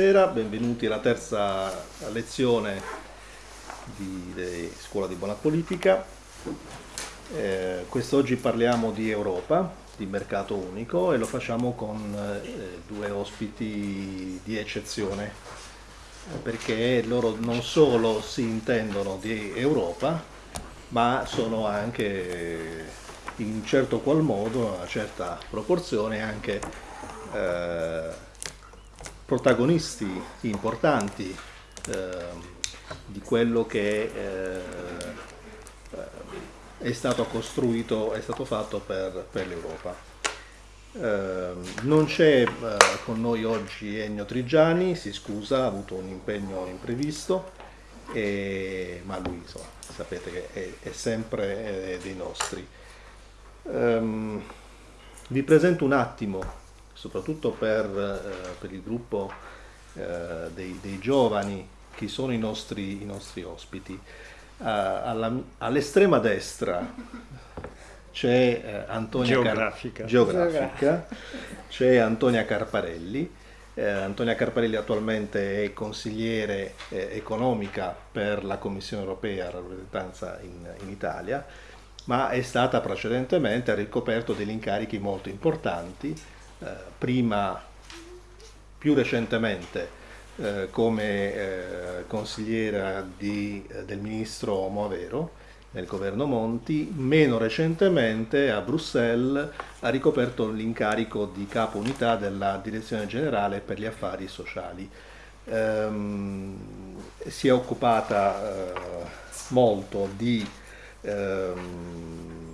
buonasera, benvenuti alla terza lezione di, di Scuola di Buona Politica. Eh, quest'oggi parliamo di Europa, di mercato unico e lo facciamo con eh, due ospiti di eccezione perché loro non solo si intendono di Europa ma sono anche in certo qual modo, una certa proporzione anche eh, protagonisti importanti eh, di quello che eh, è stato costruito, è stato fatto per, per l'Europa. Eh, non c'è eh, con noi oggi Ennio Trigiani, si scusa, ha avuto un impegno imprevisto, e, ma lui insomma, sapete che è, è sempre dei nostri. Um, vi presento un attimo soprattutto per, eh, per il gruppo eh, dei, dei, giovani, chi sono i nostri, i nostri ospiti. All'estrema destra c'è eh, Antonia geografica, Car geografica c'è Antonia Carparelli. Eh, Antonia Carparelli attualmente è consigliere eh, economica per la Commissione europea, rappresentanza in, in Italia, ma è stata precedentemente, ha ricoperto degli incarichi molto importanti eh, prima, più recentemente, eh, come eh, consigliera di, del ministro Moavero nel governo Monti, meno recentemente a Bruxelles ha ricoperto l'incarico di capo unità della Direzione Generale per gli Affari Sociali. Ehm, si è occupata eh, molto di ehm,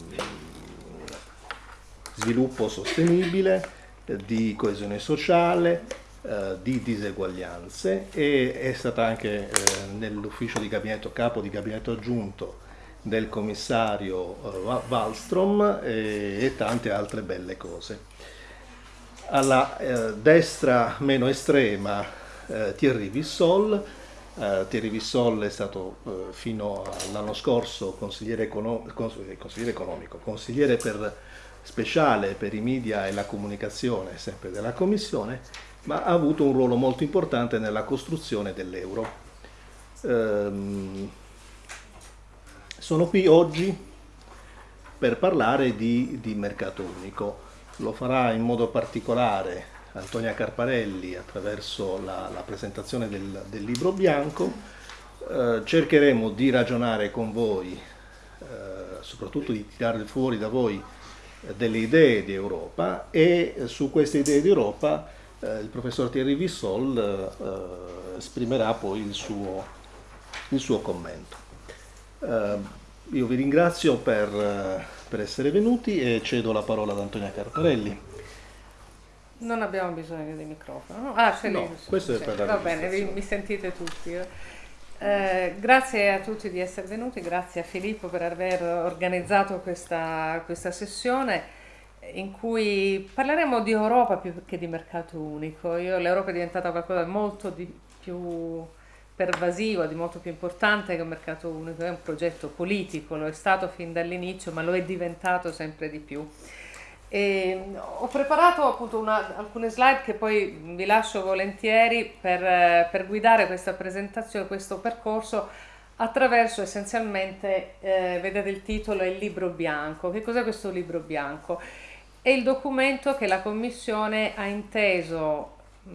sviluppo sostenibile, di coesione sociale, eh, di diseguaglianze e è stata anche eh, nell'ufficio di gabinetto, capo di gabinetto aggiunto del commissario eh, Wallström e, e, tante altre belle cose. Alla eh, destra meno estrema eh, Thierry Vissol, Uh, Thierry Vissol è stato uh, fino all'anno scorso consigliere, econo consigliere, economico, consigliere per speciale per i media e la comunicazione sempre della Commissione, ma ha avuto un ruolo molto importante nella costruzione dell'euro. Ehm, sono qui oggi per parlare di, di, mercato unico. Lo farà in modo particolare Antonia Carparelli attraverso la, la presentazione del, del, libro bianco. Eh, cercheremo di ragionare con voi, eh, soprattutto di tirare fuori da voi delle idee di Europa e su queste idee di Europa eh, il professor Thierry Vissol eh, esprimerà poi il suo, il suo commento. Eh, io vi ringrazio per, per, essere venuti e cedo la parola ad Antonia Carparelli. Non abbiamo bisogno di microfono, no? Ah, no, questo è per la Va bene, vi, mi sentite tutti. Eh? Grazie a tutti di essere venuti, grazie a Filippo per aver organizzato questa, questa sessione in cui parleremo di Europa più che di mercato unico. l'Europa è diventata qualcosa di molto di più pervasivo, di molto più importante che un mercato unico, è un progetto politico, lo è stato fin dall'inizio, ma lo è diventato sempre di più. E ho preparato appunto una, alcune slide che poi vi lascio volentieri per, per guidare questa presentazione, questo percorso attraverso essenzialmente, eh, vedete il titolo, è il libro bianco. Che cos'è questo libro bianco? È il documento che la Commissione ha inteso mh,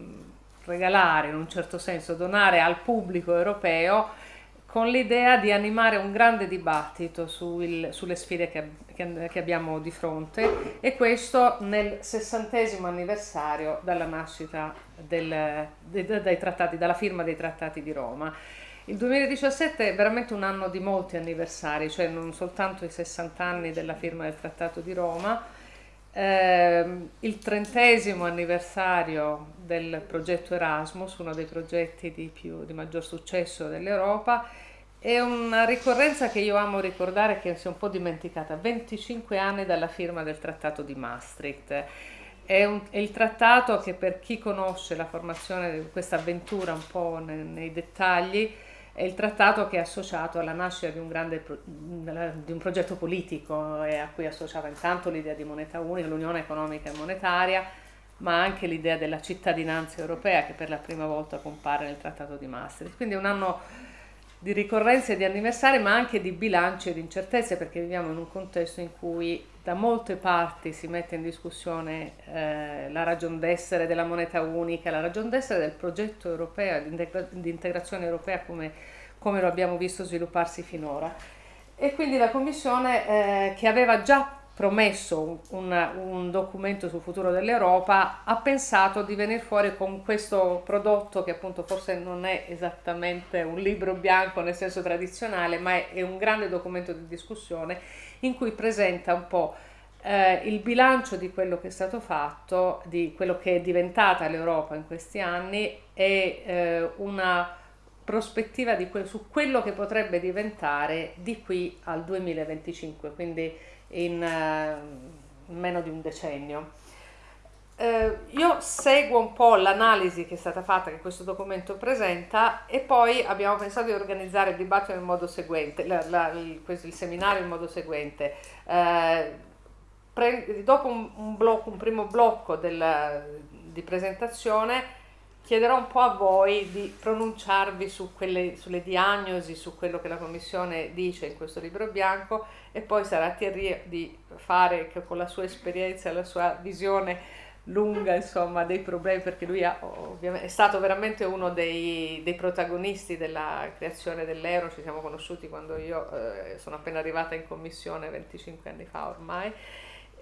regalare, in un certo senso, donare al pubblico europeo con l'idea di animare un grande dibattito sul, sulle sfide che, che, che, abbiamo di fronte e questo nel sessantesimo anniversario dalla nascita del, de, de, trattati, dalla firma dei trattati di Roma. Il 2017 è veramente un anno di molti anniversari, cioè non soltanto i 60 anni della firma del Trattato di Roma, eh, il trentesimo anniversario del progetto Erasmus, uno dei progetti di, più, di maggior successo dell'Europa, è una ricorrenza che io amo ricordare che si è un po' dimenticata, 25 anni dalla firma del Trattato di Maastricht. È, un, è, il trattato che per chi conosce la formazione di questa avventura un po' nei, nei dettagli è il trattato che è associato alla nascita di un, grande, di un progetto politico e a cui associava intanto l'idea di moneta unica, l'unione economica e monetaria, ma anche l'idea della cittadinanza europea che per la prima volta compare nel Trattato di Maastricht. Quindi è un anno di ricorrenze e di anniversari, ma anche di bilanci e di incertezze, perché viviamo in un contesto in cui da molte parti si mette in discussione eh, la ragion d'essere della moneta unica, la ragion d'essere del progetto europeo, di integrazione europea come, come lo abbiamo visto svilupparsi finora. E quindi la Commissione, eh, che aveva già promesso un, un, documento sul futuro dell'Europa, ha pensato di venire fuori con questo prodotto che appunto forse non è esattamente un libro bianco nel senso tradizionale, ma è, è un grande documento di discussione in cui presenta un po' eh, il bilancio di quello che è stato fatto, di quello che è diventata l'Europa in questi anni e eh, una prospettiva que- su quello che potrebbe diventare di qui al 2025, quindi in uh, meno di un decennio. Uh, io seguo un po' l'analisi che è stata fatta, che questo documento presenta, e poi abbiamo pensato di organizzare il dibattito in modo seguente, la, la, il, il, seminario in modo seguente. Uh, pre, dopo un, un, blocco, un primo blocco del, di presentazione, chiederò un po' a voi di pronunciarvi su quelle, sulle diagnosi, su quello che la Commissione dice in questo libro bianco e poi sarà a Thierry di fare con la sua esperienza e la sua visione lunga insomma dei problemi perché lui ha, è stato veramente uno dei, dei, protagonisti della creazione dell'euro ci siamo conosciuti quando io eh, sono appena arrivata in commissione 25 anni fa ormai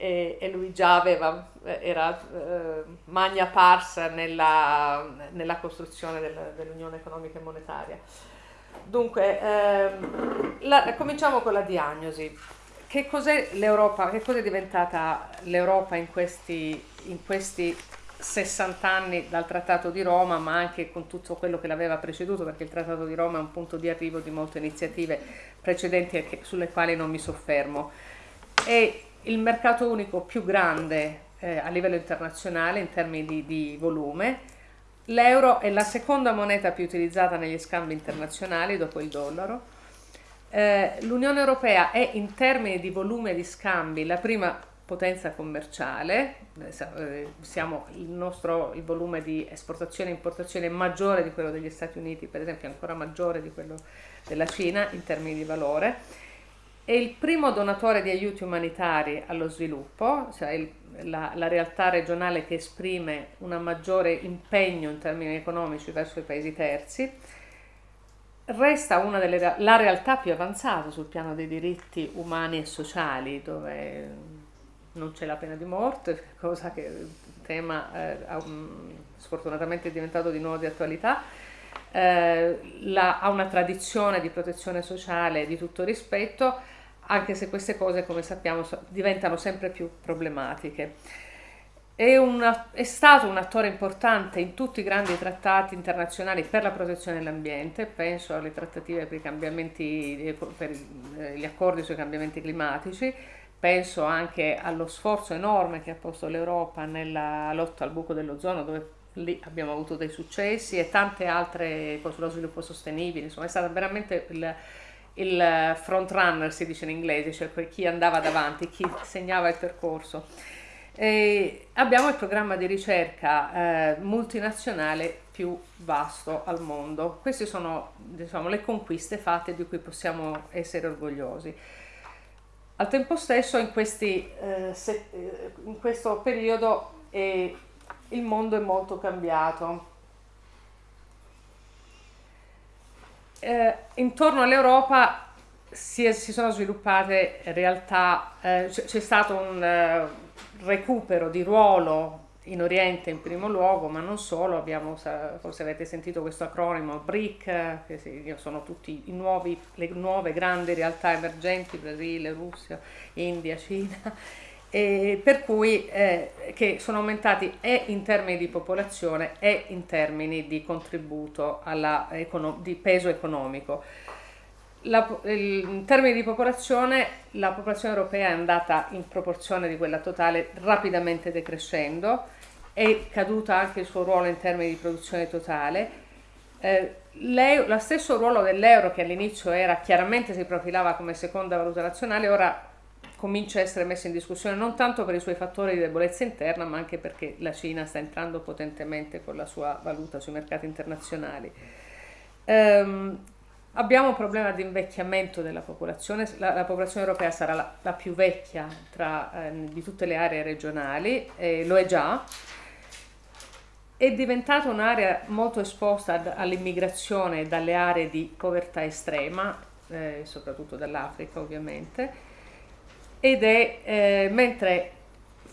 e, e lui già aveva, era eh, magna parsa nella, nella costruzione del, dell'Unione Economica e Monetaria. Dunque, ehm, la, cominciamo con la diagnosi. Che cos'è l'Europa? Che cos'è diventata l'Europa in questi, in questi 60 anni dal Trattato di Roma, ma anche con tutto quello che l'aveva preceduto, perché il Trattato di Roma è un punto di arrivo di molte iniziative precedenti sulle quali non mi soffermo. E il mercato unico più grande eh, a livello internazionale in termini di, di volume. L'euro è la seconda moneta più utilizzata negli scambi internazionali dopo il dollaro. Eh, L'Unione Europea è in termini di volume di scambi la prima potenza commerciale, eh, siamo, il nostro il volume di esportazione e importazione è maggiore di quello degli Stati Uniti, per esempio ancora maggiore di quello della Cina in termini di valore. È il primo donatore di aiuti umanitari allo sviluppo, cioè il, la, la, realtà regionale che esprime un maggiore impegno in termini economici verso i paesi terzi, resta una delle la realtà più avanzata sul piano dei diritti umani e sociali, dove non c'è la pena di morte, cosa che tema eh, sfortunatamente è diventato di nuovo di attualità, eh, la, ha una tradizione di protezione sociale di tutto rispetto, anche se queste cose, come sappiamo, diventano sempre più problematiche. È, una, è, stato un attore importante in tutti i grandi trattati internazionali per la protezione dell'ambiente, penso alle trattative per, i per eh, gli accordi sui cambiamenti climatici, penso anche allo sforzo enorme che ha posto l'Europa nella lotta al buco dell'ozono, dove lì abbiamo avuto dei successi e tante altre cose sullo sviluppo sostenibile, insomma è stato veramente il, il front runner si dice in inglese, cioè chi andava davanti, chi segnava il percorso. E abbiamo il programma di ricerca eh, multinazionale più vasto al mondo. Queste sono diciamo, le conquiste fatte di cui possiamo essere orgogliosi. Al tempo stesso in, questi, eh, se, eh, in questo periodo eh, il mondo è molto cambiato eh, intorno all'Europa si, si, sono sviluppate realtà, eh, c'è stato un eh, recupero di ruolo in Oriente in primo luogo, ma non solo, abbiamo, forse avete sentito questo acronimo BRIC, che sono tutte le nuove grandi realtà emergenti, Brasile, Russia, India, Cina, per cui eh, che sono aumentati e in termini di popolazione e in termini di contributo alla, di peso economico. La, in termini di popolazione, la popolazione europea è andata in proporzione di quella totale rapidamente decrescendo, è caduta anche il suo ruolo in termini di produzione totale. Eh, lo stesso ruolo dell'euro che all'inizio era chiaramente si profilava come seconda valuta nazionale, ora comincia a essere messa in discussione non tanto per i suoi fattori di debolezza interna, ma anche perché la Cina sta entrando potentemente con la sua valuta sui mercati internazionali. Um, abbiamo un problema di invecchiamento della popolazione, la, la popolazione europea sarà la, la più vecchia tra, eh, di tutte le aree regionali, eh, lo è già, è diventata un'area molto esposta all'immigrazione dalle aree di povertà estrema, eh, soprattutto dall'Africa ovviamente, ed è eh, mentre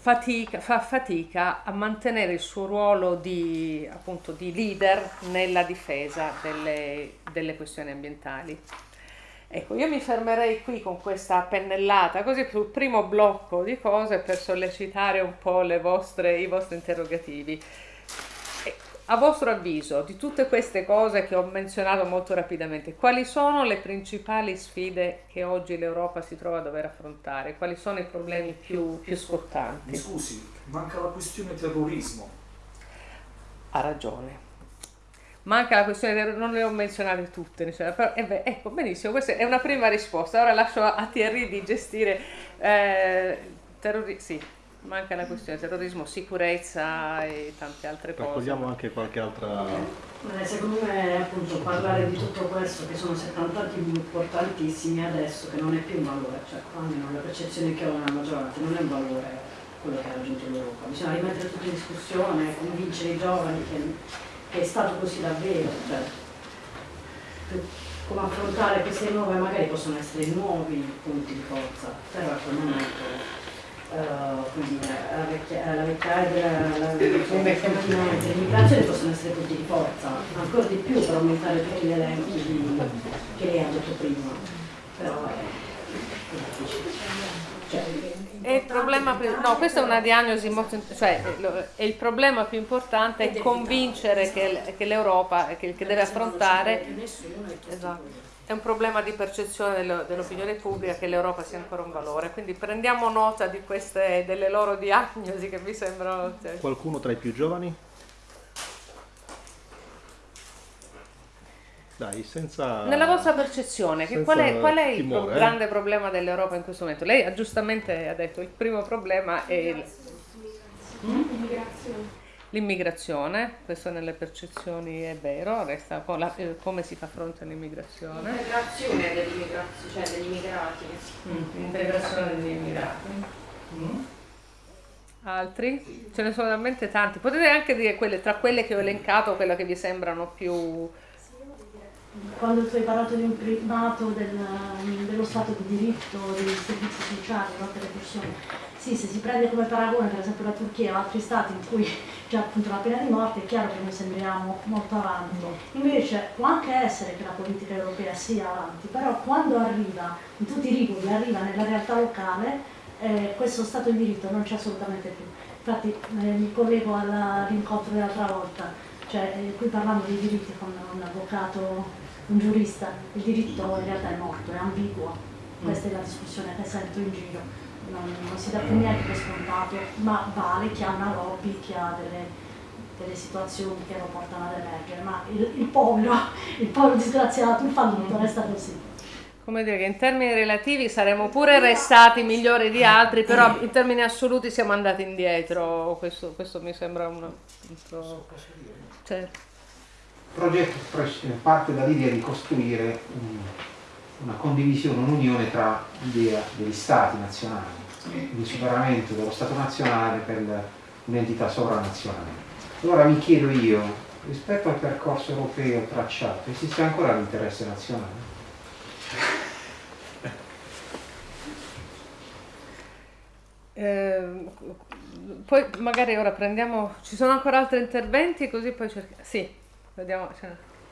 fatica, fa fatica a mantenere il suo ruolo di, appunto, di leader nella difesa delle, delle questioni ambientali. Ecco, io mi fermerei qui con questa pennellata, così sul primo blocco di cose per sollecitare un po' vostre, i vostri interrogativi. A vostro avviso, di tutte queste cose che ho menzionato molto rapidamente, quali sono le principali sfide che oggi l'Europa si trova a dover affrontare? Quali sono i problemi più, più scottanti? Mi scusi, manca la questione terrorismo. Ha ragione. Manca la questione terrorismo, non le ho menzionate tutte, però eh beh, ecco, benissimo, questa è una prima risposta. Ora lascio a Thierry di gestire eh, terrorismo. Sì, manca la questione terrorismo, sicurezza e tante altre cose. Raccogliamo anche qualche altra... Eh, secondo me appunto parlare di tutto questo che sono 70 anni importantissimi adesso che non è più un valore, cioè almeno la percezione che ho nella maggioranza non è un valore quello che ha raggiunto l'Europa, bisogna rimettere tutto in discussione, convincere i giovani che, che è stato così davvero, cioè, come affrontare queste nuove, magari possono essere nuovi punti di forza, però a quel momento Uh, quindi la, vecchia, la vecchiaia l'immigrazione possono essere punti di forza, ancora di più per aumentare tutti gli elenchi di, che lei ha detto prima. Però è, cioè, è il problema più, no, questa è una diagnosi molto, cioè è il problema più importante è convincere che, che l'Europa, che, che deve affrontare, esatto è un problema di percezione dell'opinione pubblica che l'Europa sia ancora un valore, quindi prendiamo nota di queste, delle loro diagnosi che mi sembrano... Cioè... Qualcuno tra i più giovani? Dai, senza... Nella vostra percezione, qual è, qual è il timore, pro- grande problema dell'Europa in questo momento? Lei giustamente ha detto che il primo problema è... Il... L'immigrazione L'immigrazione, questo nelle percezioni è vero, resta la, eh, come si fa fronte all'immigrazione. L'integrazione dell'immigrazione, cioè degli immigrati. Mm, l'integrazione degli immigrati. Mm. Altri? Ce ne sono talmente tanti. Potete anche dire quelle, tra quelle che ho elencato, quelle che vi sembrano più... Quando tu hai parlato di un primato del, dello Stato di diritto, dei servizi sociali, no, delle persone sì, se si prende come paragone per esempio la Turchia o altri stati in cui c'è appunto la pena di morte, è chiaro che noi sembriamo molto avanti. Invece può anche essere che la politica europea sia avanti, però quando arriva, in tutti i rivoli, arriva nella realtà locale, eh, questo Stato di diritto non c'è assolutamente più. Infatti eh, mi collego all'incontro dell'altra volta, cioè eh, qui parlando di diritti con un avvocato, un giurista, il diritto in realtà è morto, è ambiguo, questa è la discussione che sento in giro non, non si dà più niente per scontato, ma vale chi ha una lobby, chi ha delle, delle situazioni che lo portano ad emergere, ma il, il povero, il povero disgraziato, il fallito resta così come dire che in termini relativi saremmo pure restati migliori di altri, però in termini assoluti siamo andati indietro. Questo, questo mi sembra un altro. Certo. Il progetto parte dall'idea di costruire un una condivisione, un'unione tra l'idea degli stati nazionali, il superamento dello Stato nazionale per un'entità sovranazionale. Allora mi chiedo io, rispetto al percorso europeo tracciato, esiste ancora l'interesse nazionale? Eh, poi magari ora prendiamo, ci sono ancora altri interventi così poi cerchiamo, sì, vediamo.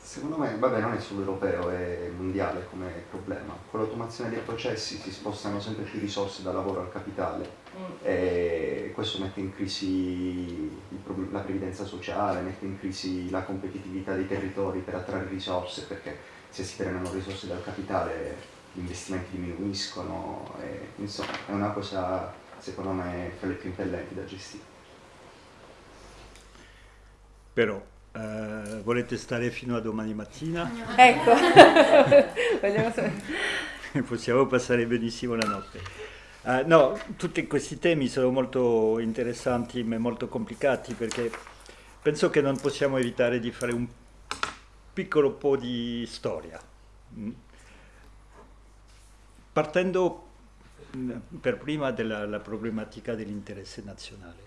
Secondo me, vabbè, non è solo europeo, è mondiale come problema. Con l'automazione dei processi si spostano sempre più risorse dal lavoro al capitale mm. e questo mette in crisi la previdenza sociale, mette in crisi la competitività dei territori per attrarre risorse, perché se si prendono risorse dal capitale gli investimenti diminuiscono, e, insomma è una cosa secondo me fra le più impellenti da gestire. Però Uh, volete stare fino a domani mattina? Ecco, possiamo passare benissimo la notte. Uh, no, tutti questi temi sono molto interessanti ma molto complicati perché penso che non possiamo evitare di fare un piccolo po' di storia. Mm. Partendo mm, per prima dalla problematica dell'interesse nazionale.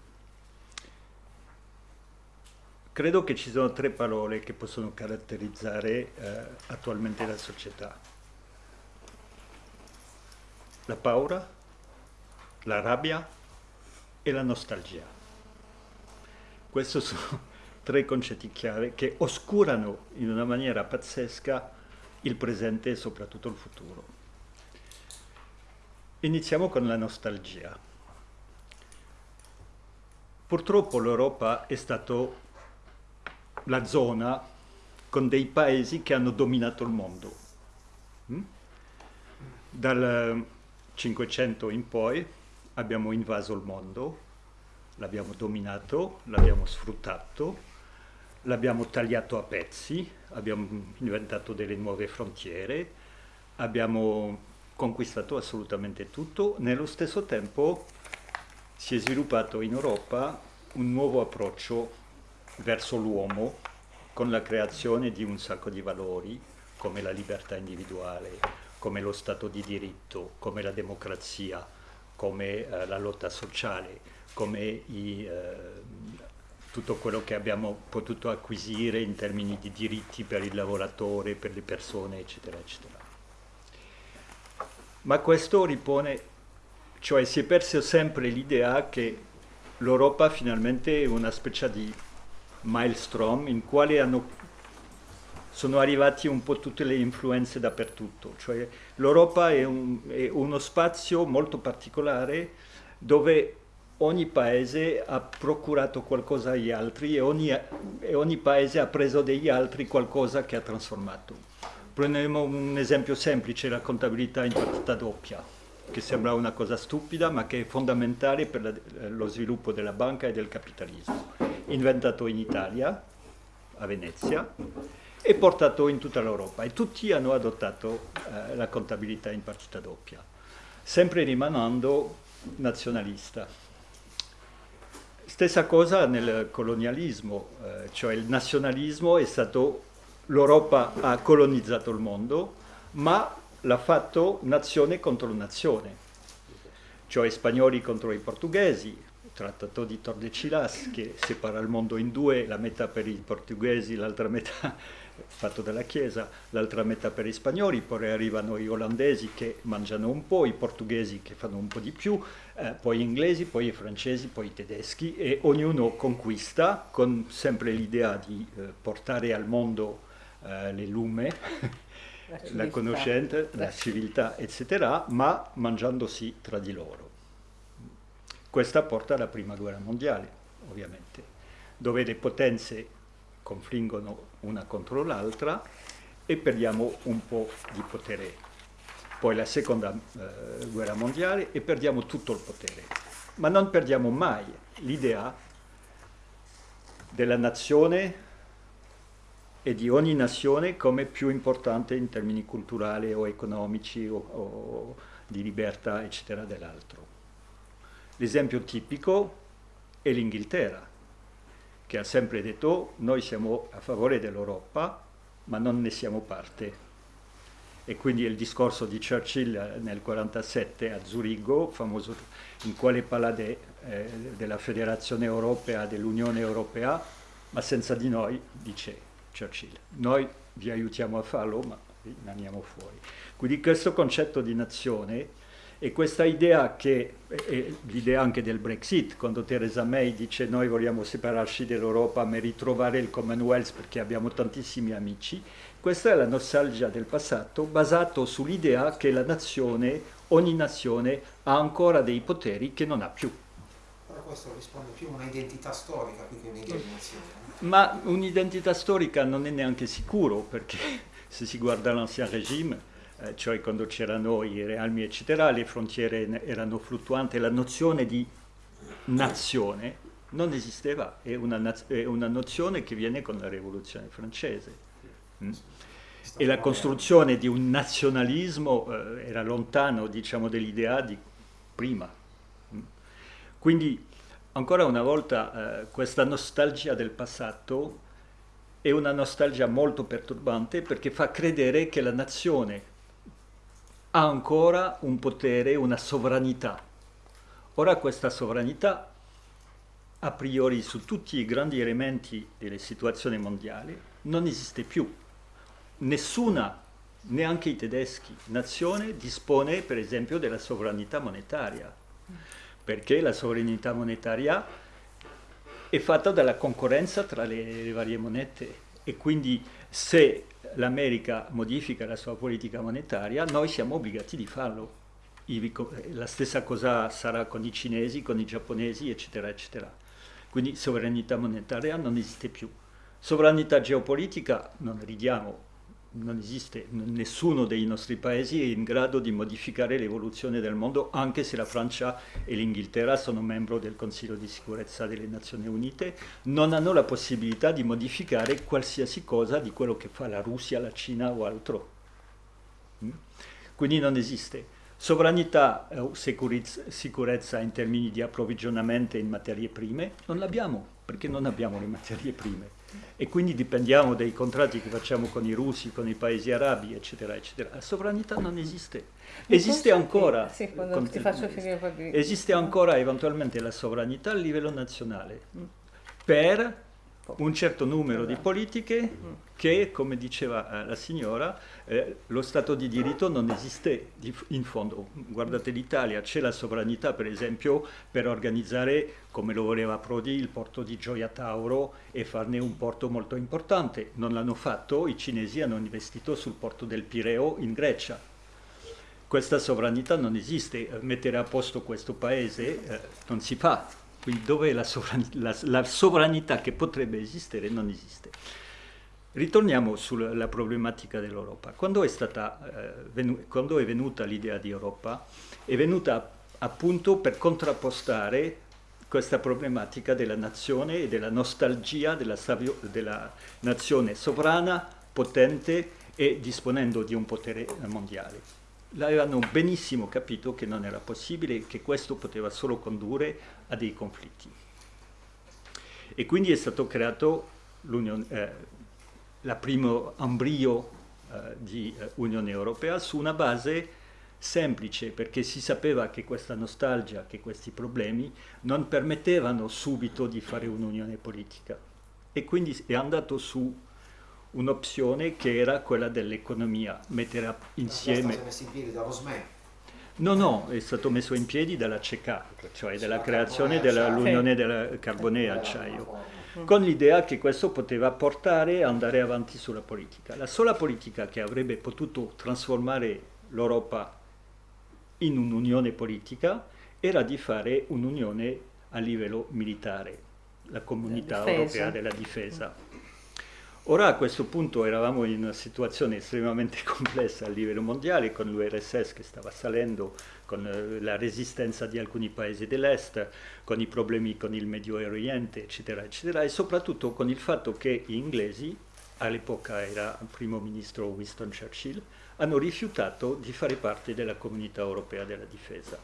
Credo che ci sono tre parole che possono caratterizzare eh, attualmente la società. La paura, la rabbia e la nostalgia. Questi sono tre concetti chiave che oscurano in una maniera pazzesca il presente e soprattutto il futuro. Iniziamo con la nostalgia. Purtroppo l'Europa è stata la zona con dei paesi che hanno dominato il mondo. Mm? Dal 500 in poi abbiamo invaso il mondo, l'abbiamo dominato, l'abbiamo sfruttato, l'abbiamo tagliato a pezzi, abbiamo inventato delle nuove frontiere, abbiamo conquistato assolutamente tutto. Nello stesso tempo si è sviluppato in Europa un nuovo approccio verso l'uomo con la creazione di un sacco di valori come la libertà individuale, come lo Stato di diritto, come la democrazia, come eh, la lotta sociale, come i, eh, tutto quello che abbiamo potuto acquisire in termini di diritti per il lavoratore, per le persone, eccetera, eccetera. Ma questo ripone, cioè si è perso sempre l'idea che l'Europa finalmente è una specie di maelstrom in quale hanno sono arrivati un po' tutte le influenze dappertutto, cioè l'Europa è, un, è uno spazio molto particolare dove ogni paese ha procurato qualcosa agli altri e ogni, e ogni, paese ha preso degli altri qualcosa che ha trasformato. Prendiamo un esempio semplice, la contabilità in partita doppia, che sembra una cosa stupida ma che è fondamentale per la, lo sviluppo della banca e del capitalismo. Inventato in Italia, a Venezia, e portato in tutta l'Europa e tutti hanno adottato eh, la contabilità in partita doppia, sempre rimanendo nazionalista. Stessa cosa nel colonialismo, eh, cioè il nazionalismo è stato, l'Europa ha colonizzato il mondo, ma l'ha fatto nazione contro nazione, cioè spagnoli contro i portoghesi, trattato di Tordesillas che separa il mondo in due, la metà per i portoghesi, l'altra metà fatto dalla Chiesa, l'altra metà per i spagnoli, poi arrivano gli olandesi che mangiano un po', i portoghesi che fanno un po' di più, eh, poi gli inglesi, poi i francesi, poi i tedeschi e ognuno conquista con sempre l'idea di eh, portare al mondo eh, le lume, la, la conoscenza, la civiltà, eccetera, ma mangiandosi tra di loro. Questa porta alla prima guerra mondiale, ovviamente, dove le potenze confliggono una contro l'altra e perdiamo un po' di potere. Poi la seconda eh, guerra mondiale e perdiamo tutto il potere. Ma non perdiamo mai l'idea della nazione e di ogni nazione come più importante in termini culturali o economici o, o di libertà, eccetera, dell'altro. L'esempio tipico è l'Inghilterra che ha sempre detto noi siamo a favore dell'Europa ma non ne siamo parte. E quindi il discorso di Churchill nel 1947 a Zurigo, famoso, in quale parla de, eh, della Federazione Europea, dell'Unione Europea, ma senza di noi, dice Churchill. Noi vi aiutiamo a farlo, ma rimaniamo fuori. Quindi questo concetto di nazione e questa idea che l'idea anche del Brexit, quando Theresa May dice noi vogliamo separarci dall'Europa ma ritrovare il Commonwealth perché abbiamo tantissimi amici, questa è la nostalgia del passato basato sull'idea che la nazione, ogni nazione ha ancora dei poteri che non ha più. Questo risponde più a un'identità storica più che nazione. Ma un'identità storica non è neanche sicuro perché se si guarda l'ancien regime eh, cioè quando c'erano i realmi eccetera, le frontiere erano fluttuanti, la nozione di nazione non esisteva, è una, è una nozione che viene con la rivoluzione francese. Mm? E la costruzione di un nazionalismo eh, era lontano diciamo, dell'idea di prima. Quindi ancora una volta eh, questa nostalgia del passato è una nostalgia molto perturbante perché fa credere che la nazione ha ancora un potere, una sovranità. Ora questa sovranità a priori su tutti i grandi elementi delle situazioni mondiali non esiste più. Nessuna, neanche i tedeschi, nazione dispone per esempio della sovranità monetaria, perché la sovranità monetaria è fatta dalla concorrenza tra le, varie monete e quindi se l'America modifica la sua politica monetaria, noi siamo obbligati di farlo. La stessa cosa sarà con i cinesi, con i giapponesi, eccetera, eccetera. Quindi sovranità monetaria non esiste più. Sovranità geopolitica, non ridiamo, non esiste, nessuno dei nostri paesi è in grado di modificare l'evoluzione del mondo, anche se la Francia e l'Inghilterra sono membri del Consiglio di sicurezza delle Nazioni Unite, non hanno la possibilità di modificare qualsiasi cosa di quello che fa la Russia, la Cina o altro. Mm? Quindi non esiste. Sovranità o sicurezza in termini di approvvigionamento in materie prime non l'abbiamo, perché non abbiamo le materie prime e quindi dipendiamo dai contratti che facciamo con i russi, con i paesi arabi, eccetera, eccetera. La sovranità non esiste. Esiste ancora, sì, esiste ancora eventualmente la sovranità a livello nazionale per un certo numero di politiche che, come diceva eh, la signora, eh, lo Stato di diritto non esiste in fondo. Guardate l'Italia, c'è la sovranità per esempio per organizzare, come lo voleva Prodi, il porto di Gioia Tauro e farne un porto molto importante. Non l'hanno fatto, i cinesi hanno investito sul porto del Pireo in Grecia. Questa sovranità non esiste, mettere a posto questo paese eh, non si fa, quindi dove la sovranità, la, la sovranità che potrebbe esistere non esiste. Ritorniamo sulla problematica dell'Europa. Quando, eh, quando, è venuta l'idea di Europa, è venuta appunto per contrappostare questa problematica della nazione e della nostalgia della, della nazione sovrana, potente e disponendo di un potere mondiale l'avevano benissimo capito che non era possibile e che questo poteva solo condurre a dei conflitti. E quindi è stato creato eh, la primo ambrio eh, di eh, Unione Europea su una base semplice perché si sapeva che questa nostalgia, che questi problemi non permettevano subito di fare un'unione politica e quindi è andato su un'opzione che era quella dell'economia, mettere insieme... È messo in piedi dallo SME. No, no, è stato messo in piedi dalla CECA, cioè della creazione dell'Unione della Carbone e Acciaio, con l'idea che questo poteva portare a andare avanti sulla politica. La sola politica che avrebbe potuto trasformare l'Europa in un'unione politica era di fare un'unione a livello militare, la comunità europea della difesa Ora a questo punto eravamo in una situazione estremamente complessa a livello mondiale con l'URSS che stava salendo, con eh, la resistenza di alcuni paesi dell'Est, con i problemi con il Medio Oriente, eccetera, eccetera, e soprattutto con il fatto che gli inglesi, all'epoca era il primo ministro Winston Churchill, hanno rifiutato di fare parte della comunità europea della difesa.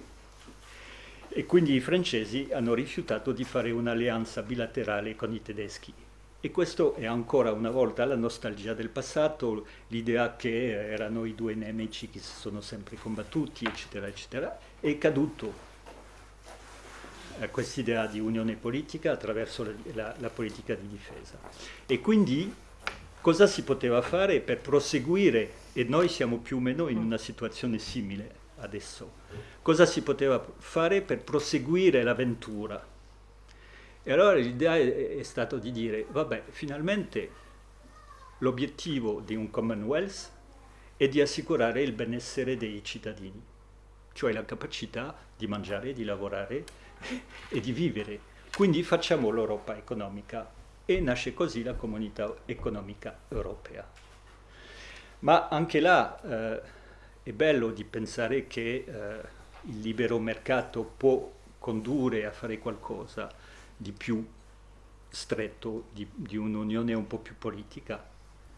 E quindi i francesi hanno rifiutato di fare un'alleanza bilaterale con i tedeschi e questo è ancora una volta la nostalgia del passato, l'idea che erano i due nemici che si sono sempre combattuti, eccetera, eccetera, è caduto eh, questa idea di unione politica attraverso la, la, la, politica di difesa. E quindi cosa si poteva fare per proseguire, e noi siamo più o meno in una situazione simile adesso, cosa si poteva fare per proseguire l'avventura? E allora l'idea è, è stata di dire, vabbè, finalmente l'obiettivo di un Commonwealth è di assicurare il benessere dei cittadini, cioè la capacità di mangiare, di lavorare e di vivere. Quindi facciamo l'Europa economica e nasce così la comunità economica europea. Ma anche là eh, è bello di pensare che eh, il libero mercato può condurre a fare qualcosa, di più stretto, di, di un'unione un po' più politica,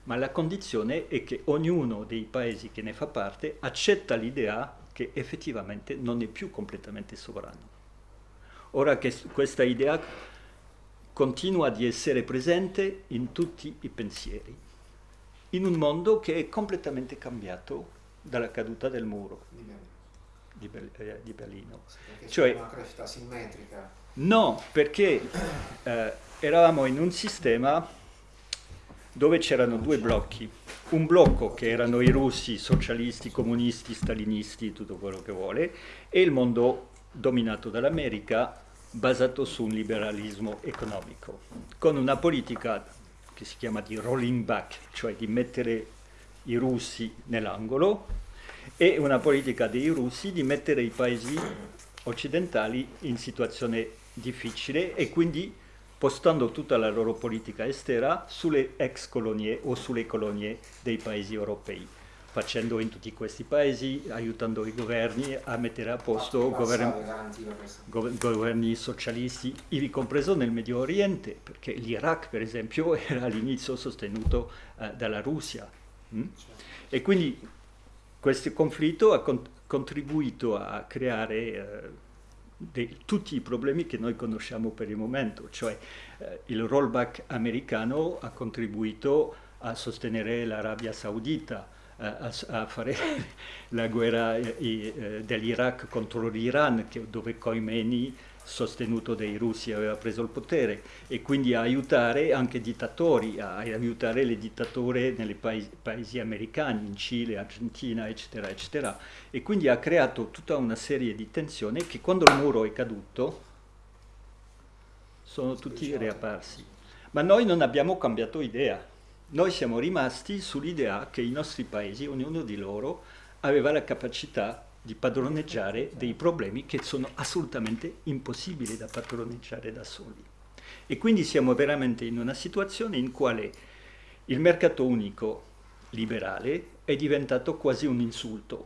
ma la condizione è che ognuno dei paesi che ne fa parte accetta l'idea che effettivamente non è più completamente sovrano. Ora che questa idea continua ad essere presente in tutti i pensieri, in un mondo che è completamente cambiato dalla caduta del muro di, eh, di Berlino. Perché Cioè- una crescita simmetrica. No, perché eh, eravamo in un sistema dove c'erano due blocchi. Un blocco che erano i russi, socialisti, comunisti, stalinisti, tutto quello che vuole, e il mondo dominato dall'America basato su un liberalismo economico, con una politica che si chiama di rolling back, cioè di mettere i russi nell'angolo, e una politica dei russi di mettere i paesi occidentali in situazione difficile e quindi postando tutta la loro politica estera sulle ex colonie o sulle colonie dei paesi europei, facendo in tutti questi paesi, aiutando i governi a mettere a posto governi, Passava, garantiva questo. gov- governi socialisti, ivi compreso nel Medio Oriente, perché l'Iraq per esempio era all'inizio sostenuto eh, dalla Russia. mm? E quindi questo conflitto ha con- contribuito a creare eh, tutti i problemi che noi conosciamo per il momento, cioè eh, il rollback americano ha contribuito a sostenere l'Arabia Saudita, eh, a, a fare la guerra eh, eh, dell'Iraq contro l'Iran, dove Khomeini, sostenuto dai russi, aveva preso il potere, e quindi a aiutare anche i dittatori, a aiutare le dittature nei paesi, paesi americani, in Cile, Argentina, eccetera, eccetera. E quindi ha creato tutta una serie di tensioni che quando il muro è caduto sono tutti riapparsi. Ma noi non abbiamo cambiato idea. Noi siamo rimasti sull'idea che i nostri paesi, ognuno di loro, aveva la capacità di padroneggiare dei problemi che sono assolutamente impossibili da padroneggiare da soli. E quindi siamo veramente in una situazione in quale il mercato unico liberale è diventato quasi un insulto,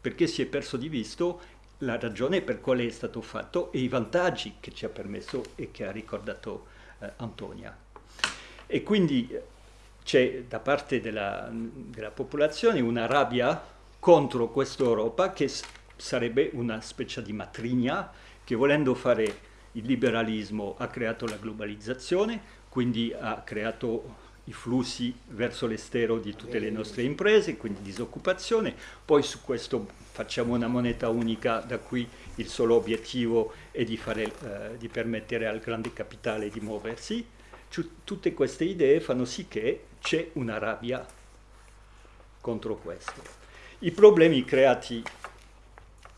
perché si è perso di visto la ragione per quale è stato fatto e i vantaggi che ci ha permesso e che ha ricordato eh, Antonia. E quindi c'è da parte della, della popolazione una rabbia contro questa Europa che sarebbe una specie di matrigna che volendo fare il liberalismo ha creato la globalizzazione, quindi ha creato i flussi verso l'estero di tutte le nostre imprese, quindi disoccupazione, poi su questo facciamo una moneta unica da cui il solo obiettivo è di, fare, eh, di permettere al grande capitale di muoversi. Tutte queste idee fanno sì che c'è una rabbia contro questo. I problemi creati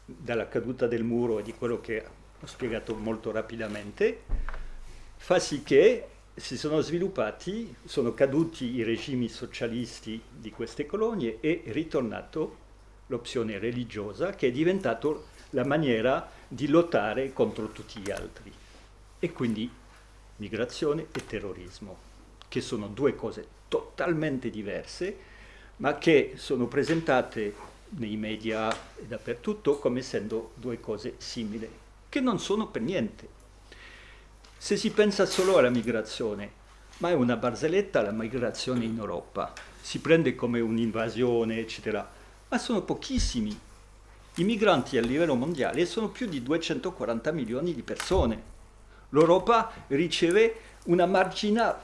dalla caduta del muro e di quello che ho spiegato molto rapidamente fa sì che si sono sviluppati, sono caduti i regimi socialisti di queste colonie e è ritornato l'opzione religiosa che è diventato la maniera di lottare contro tutti gli altri. E quindi migrazione e terrorismo, che sono due cose totalmente diverse, ma che sono presentate nei media e dappertutto come essendo due cose simili, che non sono per niente. Se si pensa solo alla migrazione, ma è una barzelletta la migrazione in Europa, si prende come un'invasione, eccetera, ma sono pochissimi. I migranti a livello mondiale sono più di 240 milioni di persone. L'Europa riceve una margina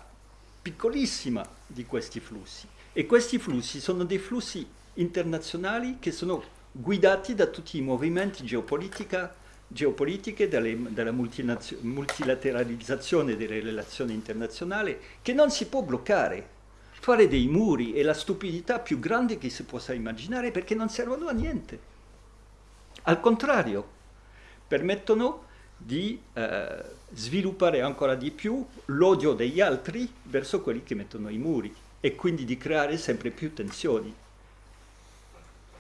piccolissima di questi flussi e questi flussi sono dei flussi internazionali che sono guidati da tutti i movimenti geopolitiche, dalle- dalla multilateralizzazione delle relazioni internazionali che non si può bloccare. Fare dei muri è la stupidità più grande che si possa immaginare perché non servono a niente. Al contrario, permettono di eh, sviluppare ancora di più l'odio degli altri verso quelli che mettono i muri e quindi di creare sempre più tensioni.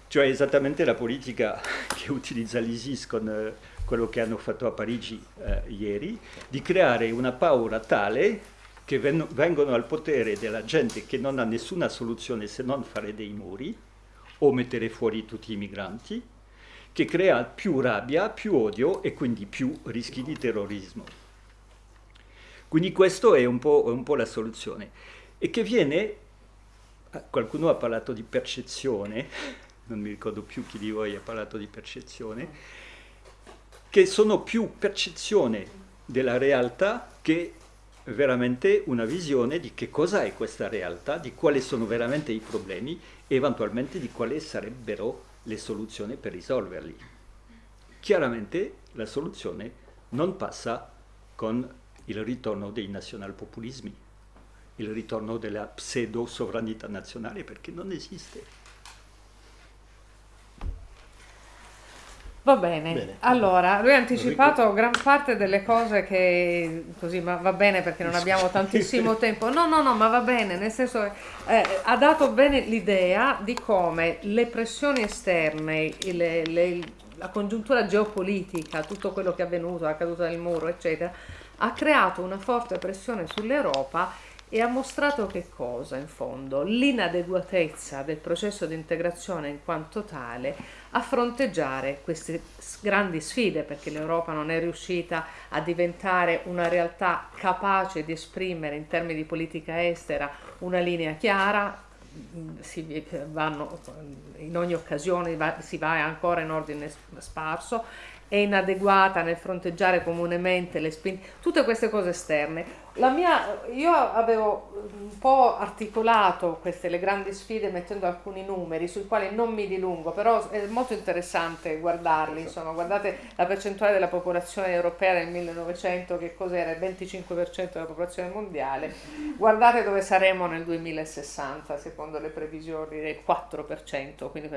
Cioè esattamente la politica che utilizza l'ISIS con eh, quello che hanno fatto a Parigi eh, ieri, di creare una paura tale che ven- vengono al potere della gente che non ha nessuna soluzione se non fare dei muri o mettere fuori tutti i migranti, che crea più rabbia, più odio e quindi più rischi di terrorismo. Quindi questo è un po', un po' la soluzione. E che viene, eh, qualcuno ha parlato di percezione, non mi ricordo più chi di voi ha parlato di percezione, che sono più percezione della realtà che veramente una visione di che cosa è questa realtà, di quali sono veramente i problemi e eventualmente di quali sarebbero le soluzioni per risolverli. Chiaramente la soluzione non passa con il ritorno dei nazionalpopulismi, il ritorno della pseudo sovranità nazionale perché non esiste. Va bene. bene. allora lui ha anticipato gran parte delle cose che così, ma va bene perché non abbiamo tantissimo tempo. No, no, no, ma va bene, nel senso eh, ha dato bene l'idea di come le pressioni esterne, le, le, la congiuntura geopolitica, tutto quello che è avvenuto, la caduta del muro, eccetera, ha creato una forte pressione sull'Europa e ha mostrato che cosa in fondo? L'inadeguatezza del processo di integrazione in quanto tale a fronteggiare queste grandi sfide perché l'Europa non è riuscita a diventare una realtà capace di esprimere in termini di politica estera una linea chiara, si vanno, in ogni occasione si va ancora in ordine sparso, è inadeguata nel fronteggiare comunemente le spinte, tutte queste cose esterne mia, io avevo un po' articolato queste le grandi sfide mettendo alcuni numeri sui quali non mi dilungo, però è molto interessante guardarli, insomma, guardate la percentuale della popolazione europea nel 1900 che cos'era? Il 25% della popolazione mondiale, guardate dove saremo nel 2060 secondo le previsioni del 4%, quindi,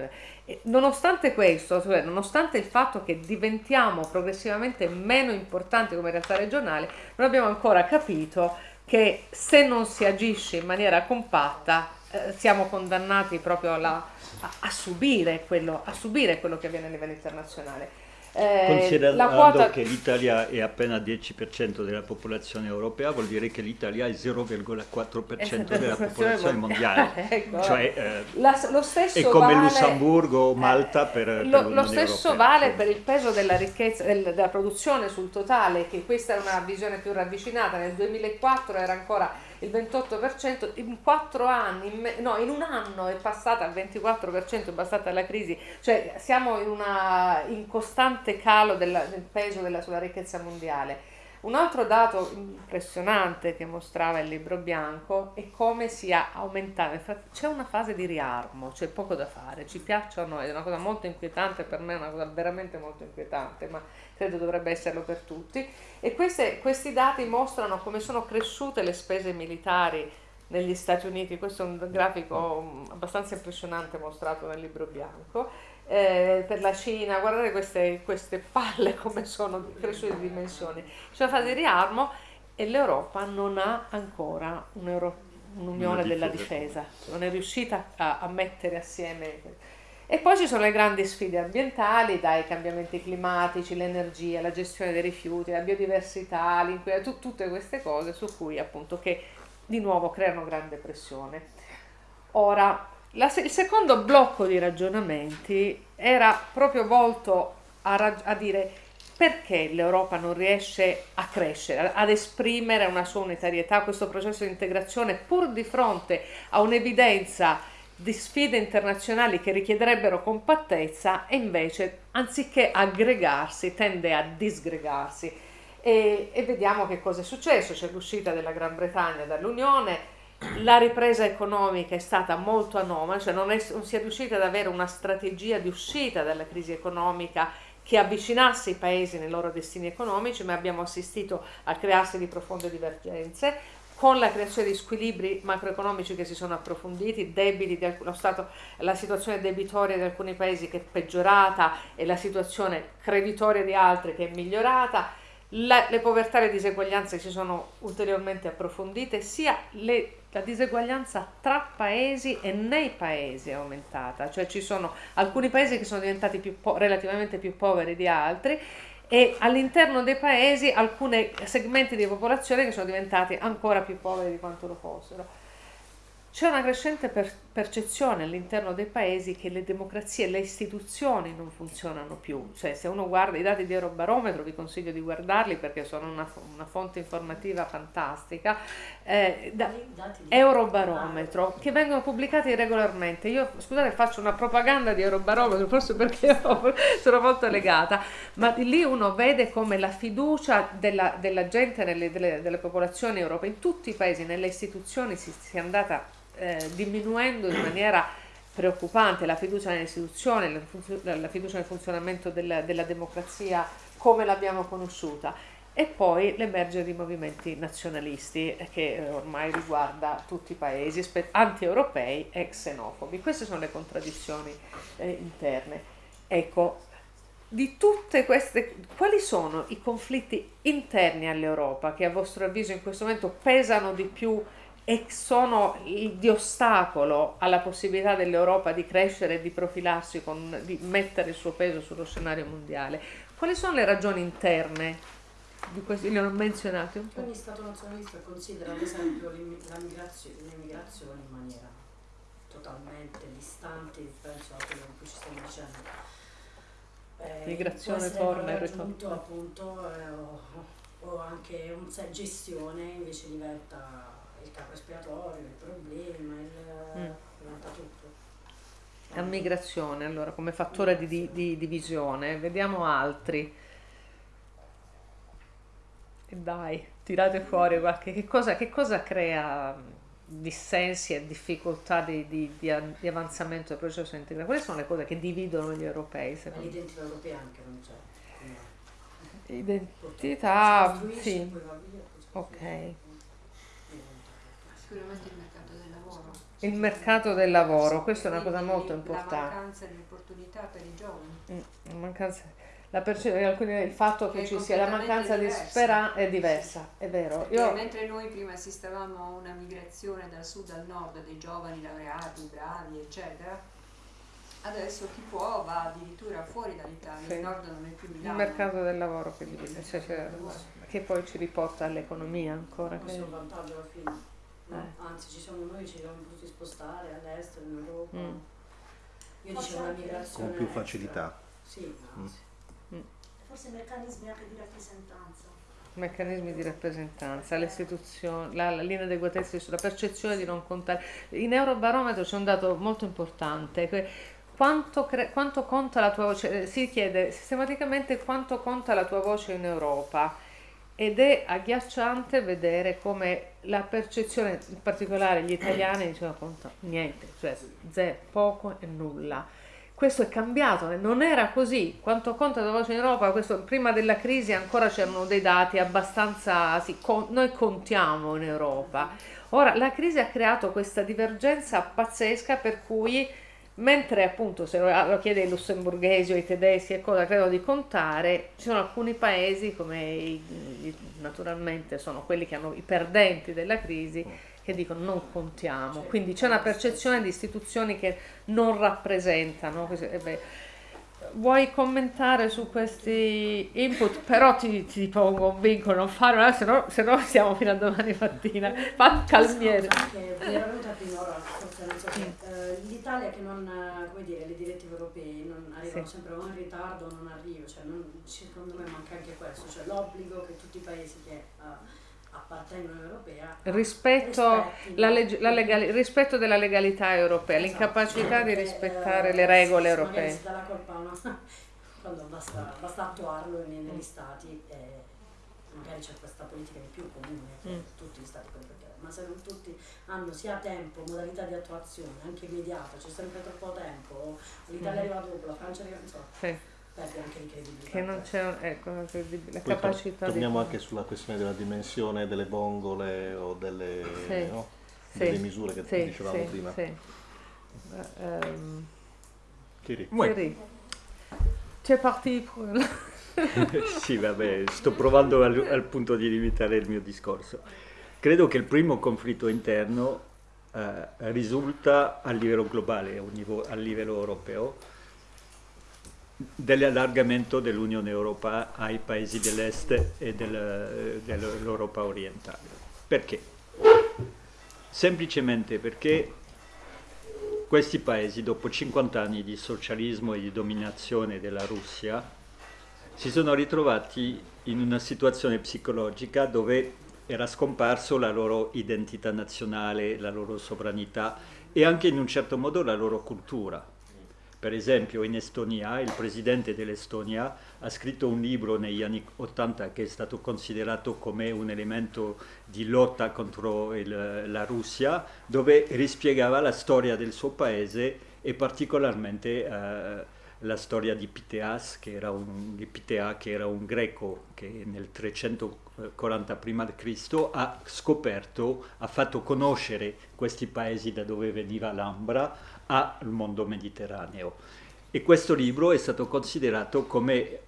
nonostante questo, cioè, nonostante il fatto che diventiamo progressivamente meno importanti come realtà regionale, non abbiamo ancora capito capito che se non si agisce in maniera compatta eh, siamo condannati proprio alla, a, a, subire quello, a subire quello che avviene a livello internazionale. Eh, Considerando quota... che l'Italia è appena 10% della popolazione europea, vuol dire che l'Italia è 0,4% della popolazione mondiale. ecco. Cioè, eh, La, lo stesso è come vale, Lussemburgo o Malta per, eh, per Lo stesso europea. vale per il peso della ricchezza, del, della produzione sul totale, che questa è una visione più ravvicinata. Nel 2004 era ancora il 28%, in quattro anni, in me, no, in un anno è passata al 24%, è passata la crisi, cioè siamo in, una, in costante calo della, del peso della, sulla ricchezza mondiale. Un altro dato impressionante che mostrava il libro bianco è come sia aumentato, c'è una fase di riarmo, c'è poco da fare, ci piacciono, è una cosa molto inquietante, per me è una cosa veramente molto inquietante, ma credo dovrebbe esserlo per tutti. E queste, questi dati mostrano come sono cresciute le spese militari negli Stati Uniti, questo è un grafico abbastanza impressionante mostrato nel libro bianco eh, per la Cina, guardate queste, queste palle come sono cresciute di dimensioni. C'è una fase di riarmo e l'Europa non ha ancora un'unione della difesa, non è riuscita a, a, mettere assieme. E poi ci sono le grandi sfide ambientali, dai cambiamenti climatici, l'energia, la gestione dei rifiuti, la biodiversità, tu, tutte queste cose su cui appunto che di nuovo creano grande pressione. Ora, la, il secondo blocco di ragionamenti era proprio volto a, a dire perché l'Europa non riesce a crescere, ad esprimere una sua unitarietà, questo processo di integrazione, pur di fronte a un'evidenza di sfide internazionali che richiederebbero compattezza e invece anziché aggregarsi tende a disgregarsi. E, e vediamo che cosa è successo, c'è l'uscita della Gran Bretagna dall'Unione, la ripresa economica è stata molto anomala, cioè non, è, non si è riuscita ad avere una strategia di uscita dalla crisi economica che avvicinasse i paesi nei loro destini economici, ma abbiamo assistito al crearsi di profonde divergenze, con la creazione di squilibri macroeconomici che si sono approfonditi, debiti di alcun, stato, la situazione debitoria di alcuni paesi che è peggiorata e la situazione creditoria di altri che è migliorata, la, le povertà e le diseguaglianze si sono ulteriormente approfondite, sia le, la diseguaglianza tra paesi e nei paesi è aumentata, cioè ci sono alcuni paesi che sono diventati più relativamente più poveri di altri e all'interno dei paesi alcuni segmenti di popolazione che sono diventati ancora più poveri di quanto lo fossero. C'è una crescente per, percezione all'interno dei paesi che le democrazie e le istituzioni non funzionano più. Cioè, se uno guarda i dati di Eurobarometro, vi consiglio di guardarli perché sono una, una fonte informativa fantastica. Eh, da, Eurobarometro che vengono pubblicati regolarmente. Io scusate, faccio una propaganda di Eurobarometro, forse perché sono molto legata, ma lì uno vede come la fiducia della, della gente, nelle, delle, delle popolazioni europee, in tutti i paesi, nelle istituzioni si sia andata eh, diminuendo in maniera preoccupante la fiducia nelle istituzioni, la, la fiducia nel funzionamento della, della democrazia come l'abbiamo conosciuta e poi l'emergere di movimenti nazionalisti eh, che eh, ormai riguarda tutti i paesi anti-europei e xenofobi. Queste sono le contraddizioni eh, interne. Ecco, di tutte queste, quali sono i conflitti interni all'Europa che a vostro avviso in questo momento pesano di più e sono di ostacolo alla possibilità dell'Europa di crescere e di profilarsi, con, di mettere il suo peso sullo scenario mondiale. Quali sono le ragioni interne di questi? Li ho menzionati un po'. Ogni Stato nazionalista considera ad esempio l'immigrazione in maniera totalmente distante, penso a quello che ci stiamo dicendo. Eh, Migrazione, forma e ritorno. appunto, eh, o, o anche un, gestione invece diventa il capo espiatorio, il problema, il, mm. tutto. La migrazione, allora, come fattore di, di, di divisione, vediamo altri. E dai, tirate fuori qualche... Che cosa, che cosa crea dissensi e difficoltà di, di, di, avanzamento del processo integrativo? Quali sono le cose che dividono gli europei? L'identità europea anche non c'è. Identità, sì. Ok. Sicuramente il mercato del lavoro. Il mercato del lavoro, questa è una cosa molto importante. La mancanza di opportunità per i giovani. Mm, mancanza, la perce- il fatto che, che ci sia la mancanza diversa. di speranza è diversa, è vero. Io... Mentre noi prima assistevamo a una migrazione dal sud al nord dei giovani laureati, bravi, eccetera, adesso chi può va addirittura fuori dall'Italia, sì. il nord non è più Milano. Il mercato del lavoro che divide, cioè, cioè, che poi ci riporta all'economia ancora. Questo è un vantaggio alla fine. Eh. Anzi, ci siamo noi, ci siamo potuti spostare all'estero, in Europa. Mm. Io dicevo una migrazione. Con più facilità. Sì, anzi. Mm. Forse meccanismi anche di rappresentanza. Meccanismi di rappresentanza, l'istituzione, la, la l'inadeguatezza, la percezione di non contare. In Eurobarometro c'è un dato molto importante. Quanto, cre- quanto conta la tua voce? Si chiede sistematicamente quanto conta la tua voce in Europa ed è agghiacciante vedere come la percezione, in particolare gli italiani, dicevano conta niente, cioè zero, poco e nulla. Questo è cambiato, non era così. Quanto conta la voce in Europa? Questo, prima della crisi ancora c'erano dei dati abbastanza... Sì, con, noi contiamo in Europa. Ora, la crisi ha creato questa divergenza pazzesca per cui mentre appunto se lo chiede ai lussemburghesi o ai tedeschi e cosa credono di contare, ci sono alcuni paesi come i, naturalmente sono quelli che hanno i perdenti della crisi che dicono non contiamo, quindi c'è una percezione di istituzioni che non rappresentano. Eh beh, vuoi commentare su questi input? Però ti, ti pongo un vincolo, non fare, se no, se no siamo fino a domani mattina. Fa calmiere. Uh, l'Italia che non, come dire, le direttive europee non arrivano sì. sempre o in ritardo o non arrivano, cioè non, secondo me manca anche questo, cioè l'obbligo che tutti i paesi che... Uh, rispetto, la leg- la legali- rispetto della legalità europea, esatto, l'incapacità di rispettare eh, le regole europee. Si dà la colpa no? quando basta, basta attuarlo negli stati eh, magari c'è questa politica di più comune che mm. tutti gli stati ma se non tutti hanno sia tempo, modalità di attuazione, anche immediata, c'è sempre troppo tempo, l'Italia mm. arriva dopo, la Francia arriva, insomma. Sì Che non c'è ecco, la Poi capacità torniamo di... anche sulla questione della dimensione delle bongole o delle, sì. no? sì. delle misure che sì, dicevamo prima. Sì. Um, Thierry. Thierry. Tu es parti pour... sì, vabbè, sto provando al, al, punto di limitare il mio discorso. Credo che il primo conflitto interno eh, risulta a livello globale, a livello europeo, dell'allargamento dell'Unione Europea ai paesi dell'Est e del, dell'Europa orientale. Perché? Semplicemente perché questi paesi, dopo 50 anni di socialismo e di dominazione della Russia, si sono ritrovati in una situazione psicologica dove era scomparso la loro identità nazionale, la loro sovranità e anche in un certo modo la loro cultura. Per esempio in Estonia il presidente dell'Estonia ha scritto un libro negli anni 80 che è stato considerato come un elemento di lotta contro il, la Russia, dove rispiegava la storia del suo paese e particolarmente eh, la storia di Piteas, che era un, Pitea, che era un greco che nel 340 a.C. ha scoperto, ha fatto conoscere questi paesi da dove veniva l'Ambra al mondo mediterraneo. E questo libro è stato considerato come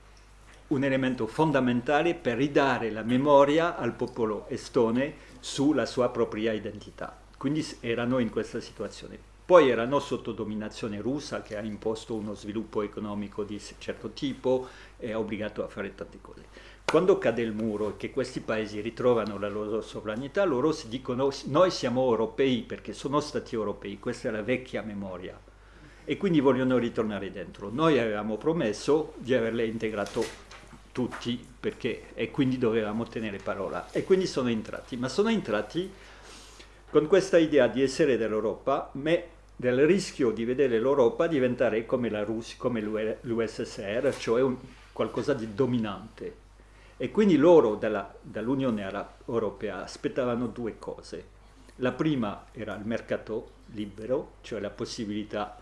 un elemento fondamentale per ridare la memoria al popolo estone sulla sua propria identità. Quindi erano in questa situazione. Poi erano sotto dominazione russa che ha imposto uno sviluppo economico di certo tipo e ha obbligato a fare tante cose. Quando cade il muro e che questi paesi ritrovano la loro sovranità, loro si dicono noi siamo europei perché sono stati europei, questa è la vecchia memoria e quindi vogliono ritornare dentro. Noi avevamo promesso di averle integrato tutti perché, e quindi dovevamo tenere parola e quindi sono entrati, ma sono entrati con questa idea di essere dell'Europa, del rischio di vedere l'Europa diventare come, la Russia, come l'USSR, cioè un, qualcosa di dominante. E quindi loro dall'Unione Europea aspettavano due cose. La prima era il mercato libero, cioè la possibilità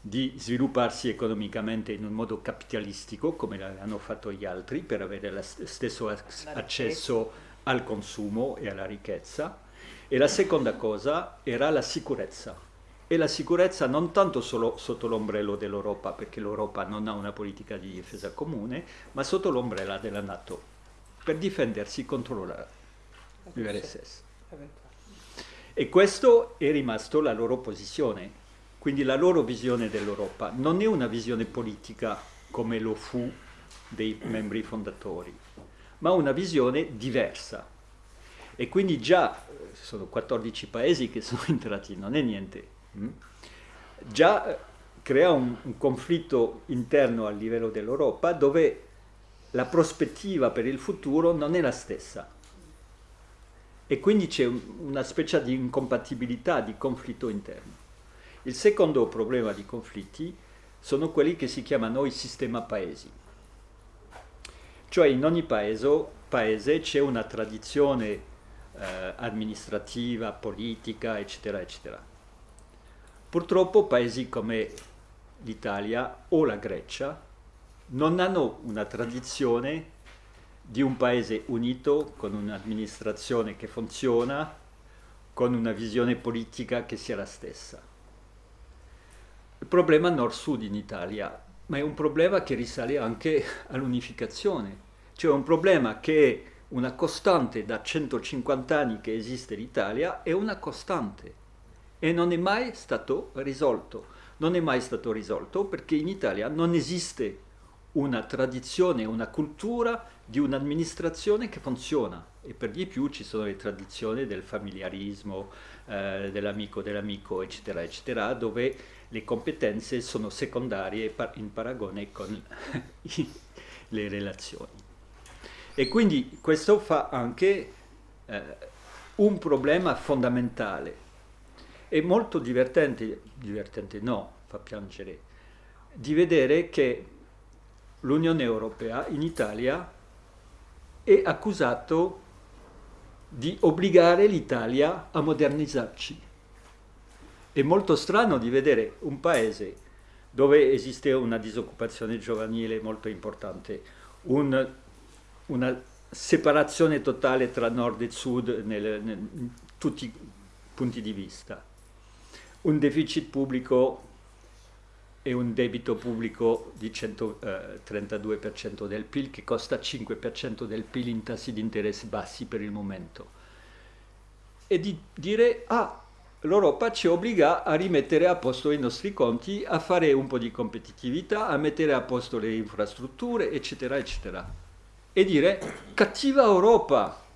di svilupparsi economicamente in un modo capitalistico, come l'hanno fatto gli altri, per avere lo stesso accesso al consumo e alla ricchezza. E la seconda cosa era la sicurezza e la sicurezza non tanto solo sotto l'ombrello dell'Europa, perché l'Europa non ha una politica di difesa comune, ma sotto l'ombrella della Nato, per difendersi contro l'URSS. E questo è rimasto la loro posizione, quindi la loro visione dell'Europa non è una visione politica come lo fu dei membri fondatori, ma una visione diversa. E quindi già eh, sono 14 paesi che sono entrati, non è niente? Già eh, crea un, un conflitto interno a livello dell'Europa dove la prospettiva per il futuro non è la stessa e quindi c'è una specie di incompatibilità, di conflitto interno. Il secondo problema di conflitti sono quelli che si chiamano i sistema paesi. Cioè in ogni paese, paese c'è una tradizione eh, amministrativa, politica, eccetera, eccetera. Purtroppo paesi come l'Italia o la Grecia non hanno una tradizione di un paese unito con un'amministrazione che funziona, con una visione politica che sia la stessa. Il problema nord-sud in Italia, ma è un problema che risale anche all'unificazione, cioè un problema che è una costante da 150 anni che esiste l'Italia, è una costante e non è mai stato risolto. Non è mai stato risolto perché in Italia non esiste una tradizione, una cultura di un'amministrazione che funziona e per di più ci sono le tradizioni del familiarismo, eh, dell'amico dell'amico, eccetera, eccetera, dove le competenze sono secondarie in paragone con le relazioni. E quindi questo fa anche eh, un problema fondamentale è molto divertente, divertente no, fa piangere, di vedere che l'Unione Europea in Italia è accusato di obbligare l'Italia a modernizzarci. È molto strano di vedere un paese dove esiste una disoccupazione giovanile molto importante, un, una separazione totale tra nord e sud in tutti i punti di vista, un deficit pubblico e un debito pubblico di 132% eh, del PIL che costa 5% del PIL in tassi di interesse bassi per il momento. E di dire, ah, l'Europa ci obbliga a rimettere a posto i nostri conti, a fare un po' di competitività, a mettere a posto le infrastrutture, eccetera, eccetera. E dire, cattiva Europa,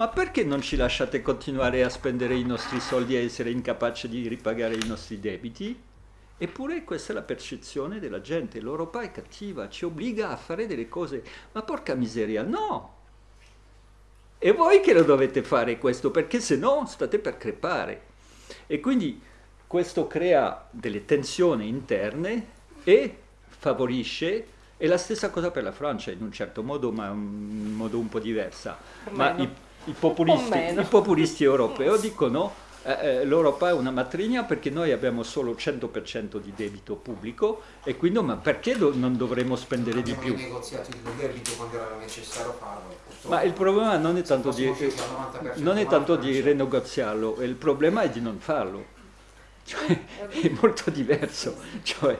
ma perché non ci lasciate continuare a spendere i nostri soldi e essere incapaci di ripagare i nostri debiti? Eppure questa è la percezione della gente. L'Europa è cattiva, ci obbliga a fare delle cose. Ma porca miseria, no! E voi che lo dovete fare questo, perché se no state per crepare. E quindi questo crea delle tensioni interne e favorisce, è la stessa cosa per la Francia in un certo modo, ma in modo un po' diversa. I, populisti, i populisti europei dicono eh, eh, l'Europa è una matrigna perché noi abbiamo solo 100% di debito pubblico e quindi ma perché do, non dovremmo spendere di più? negoziati il debito quando era necessario farlo. Ma il problema non è tanto di, non è tanto di rinegoziarlo, il problema è di non farlo. Cioè, è molto diverso. Cioè,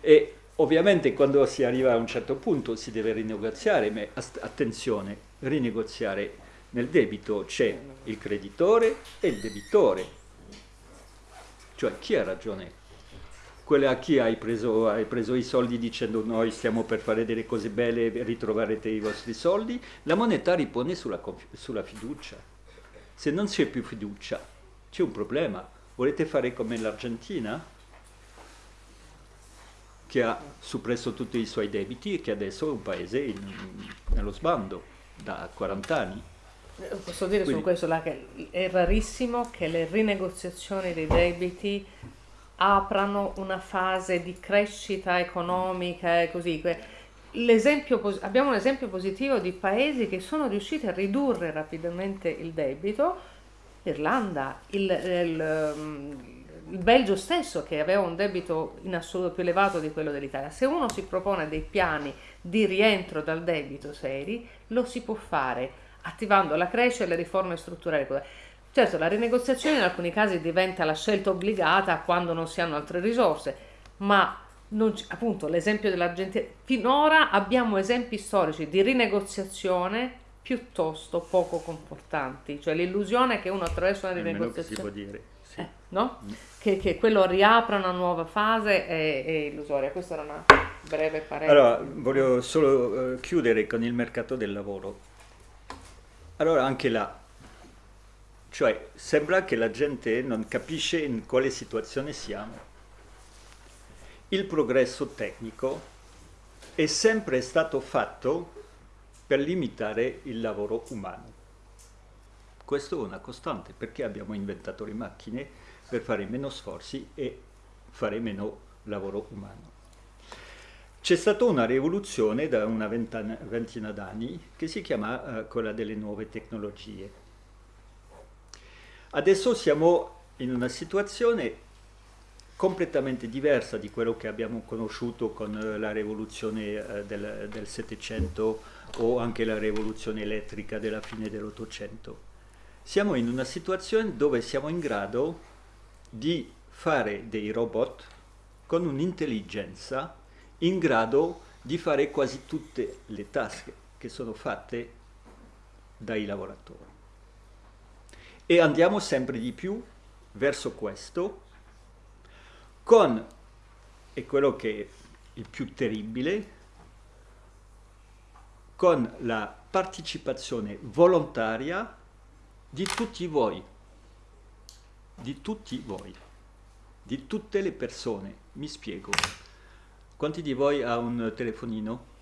e ovviamente quando si arriva a un certo punto si deve rinegoziare, ma attenzione, rinegoziare nel debito c'è il creditore e il debitore. Cioè chi ha ragione? Quella a chi hai preso, hai preso i soldi dicendo noi stiamo per fare delle cose belle e ritroverete i vostri soldi? La moneta ripone sulla, sulla fiducia. Se non c'è più fiducia, c'è un problema. Volete fare come l'Argentina? che ha suppresso tutti i suoi debiti e che adesso è un paese in, nello sbando da 40 anni. Posso dire Quindi, su questo là che è rarissimo che le rinegoziazioni dei debiti aprano una fase di crescita economica e così. abbiamo un esempio positivo di paesi che sono riusciti a ridurre rapidamente il debito, l'Irlanda, il, il, il Belgio stesso che aveva un debito in assoluto più elevato di quello dell'Italia. Se uno si propone dei piani di rientro dal debito seri, lo si può fare attivando la crescita e le riforme strutturali. Certo, la rinegoziazione in alcuni casi diventa la scelta obbligata quando non si hanno altre risorse, ma appunto l'esempio dell'Argentina, finora abbiamo esempi storici di rinegoziazione piuttosto poco confortanti, cioè l'illusione che uno attraverso una rinegoziazione... si può dire, sì. eh, no? Mm. Che, che, quello riapra una nuova fase è, è illusoria. Questa era una breve parere. Allora, voglio solo uh, chiudere con il mercato del lavoro allora anche là, cioè sembra che la gente non capisce in quale situazione siamo. Il progresso tecnico è sempre stato fatto per limitare il lavoro umano. Questo è una costante perché abbiamo inventato le macchine per fare meno sforzi e fare meno lavoro umano. C'è stata una rivoluzione da una ventina, d'anni che si chiama uh, quella delle nuove tecnologie. Adesso siamo in una situazione completamente diversa di quello che abbiamo conosciuto con uh, la rivoluzione uh, del, del Settecento o anche la rivoluzione elettrica della fine dell'Ottocento. Siamo in una situazione dove siamo in grado di fare dei robot con un'intelligenza in grado di fare quasi tutte le tasche che sono fatte dai lavoratori. E andiamo sempre di più verso questo con, e quello che è il più terribile, con la partecipazione volontaria di tutti voi, di tutti voi, di tutte le persone. Mi spiego. Quanti di voi ha un telefonino?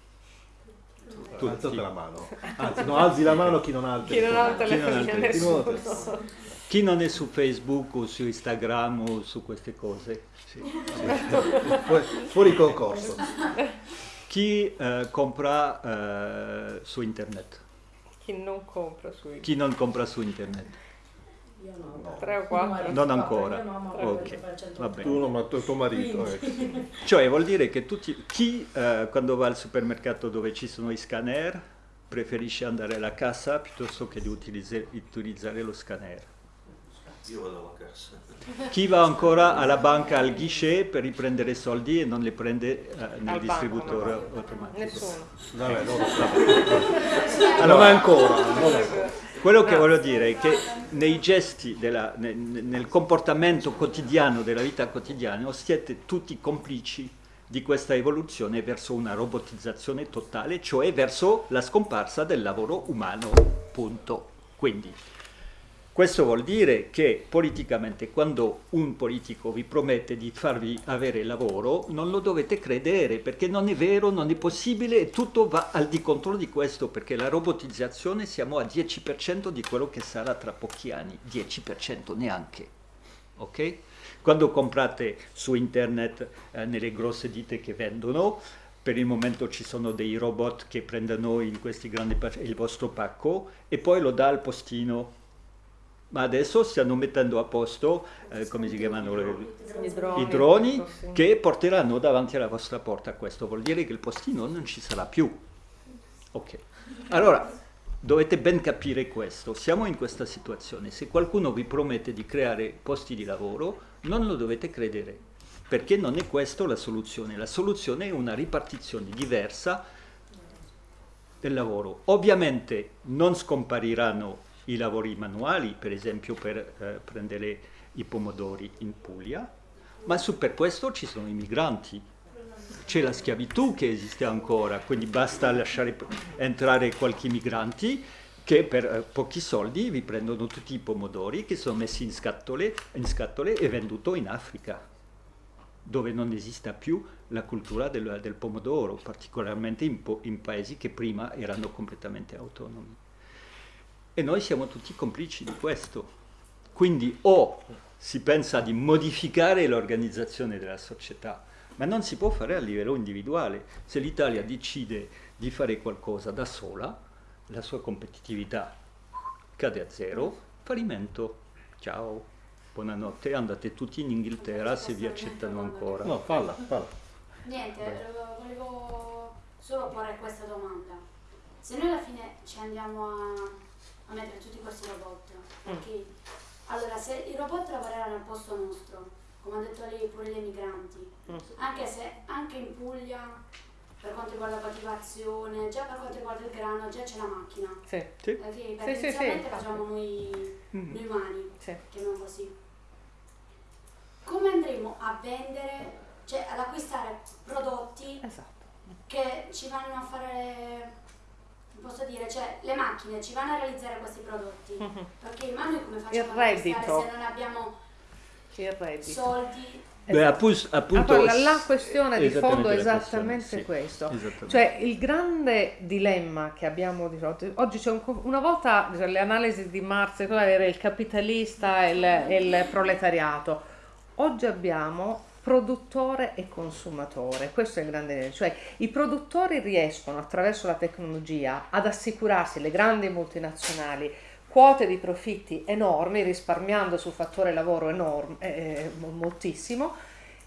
Tutti. Alzate la mano. Anzi, no, alzi la mano chi non ha il telefonino. Chi non ha il telefonino, nessuno. Chi non è su Facebook o su Instagram o su queste cose? Sì. Fuori, fuori concorso. Chi eh, compra eh, su internet? Chi non compra su internet? Chi non compra su internet? Io no. Tre o quattro? Non ancora. No, ok, va bene. Tu no, ma tuo, tuo marito. Eh. Cioè vuol dire che tutti, chi eh, quando va al supermercato dove ci sono i scanner preferisce andare alla cassa piuttosto che di utilizzare, utilizzare lo scanner. Io vado alla cassa. Chi va ancora alla banca al guichet per riprendere soldi e non li prende eh, nel Al distributore banco, automatico? Nessuno. Vabbè, no, vabbè. non ancora. Non ancora. Quello che voglio dire è che nei gesti, della, nel, nel comportamento quotidiano della vita quotidiana siete tutti complici di questa evoluzione verso una robotizzazione totale, cioè verso la scomparsa del lavoro umano, punto. Quindi Questo vuol dire che politicamente quando un politico vi promette di farvi avere lavoro non lo dovete credere perché non è vero, non è possibile e tutto va al di contro di questo perché la robotizzazione siamo a 10% di quello che sarà tra pochi anni, 10% neanche. Ok? Quando comprate su internet eh, nelle grosse ditte che vendono, per il momento ci sono dei robot che prendono in questi grandi il vostro pacco e poi lo dà al postino ma adesso stiamo mettendo a posto, eh, come si chiamano, le, I droni, i droni che porteranno davanti alla vostra porta. Questo vuol dire che il postino non ci sarà più. Ok, allora dovete ben capire questo. Siamo in questa situazione. Se qualcuno vi promette di creare posti di lavoro, non lo dovete credere, perché non è questa la soluzione. La soluzione è una ripartizione diversa del lavoro. Ovviamente non scompariranno i lavori manuali, per esempio per eh, prendere i pomodori in Puglia, ma su per questo ci sono i migranti. C'è la schiavitù che esiste ancora, quindi basta lasciare entrare qualche migranti che per eh, pochi soldi vi prendono tutti i pomodori che sono messi in scatole, in scatole e venduti in Africa, dove non esista più la cultura del, del pomodoro, particolarmente in, in paesi che prima erano completamente autonomi. E noi siamo tutti complici di questo. Quindi o si pensa di modificare l'organizzazione della società, ma non si può fare a livello individuale. Se l'Italia decide di fare qualcosa da sola, la sua competitività cade a zero, fallimento. Ciao, buonanotte, andate tutti in Inghilterra se vi accettano ancora. No, falla, falla. Niente, volevo solo porre questa domanda. Se noi alla fine ci andiamo a a mettere tutti questi robot. Perché mm. allora se i robot lavoreranno al posto nostro, come ha detto lei pure gli emigranti, mm. anche se anche in Puglia per quanto riguarda la coltivazione, già per quanto riguarda il grano, già c'è la macchina. Sì. sì. Perché, sì, inizialmente sì, facciamo noi, mm. noi umani, sì. chiamiamo così. Come andremo a vendere, cioè ad acquistare prodotti esatto. che ci vanno a fare posso dire, cioè le macchine ci vanno a realizzare questi prodotti, mm-hmm. perché ma noi come facciamo il reddito. se non abbiamo soldi? Beh, appunto, appunto allora, la questione di fondo è esattamente sì, questo. Esattamente. Cioè il grande dilemma che abbiamo di fronte, oggi c'è un, una volta cioè, le analisi di Marx era il capitalista e il, e il proletariato, oggi abbiamo produttore e consumatore, questo è il grande, cioè i produttori riescono attraverso la tecnologia ad assicurarsi, le grandi multinazionali, quote di profitti enormi, risparmiando sul fattore lavoro enorme, eh, eh moltissimo,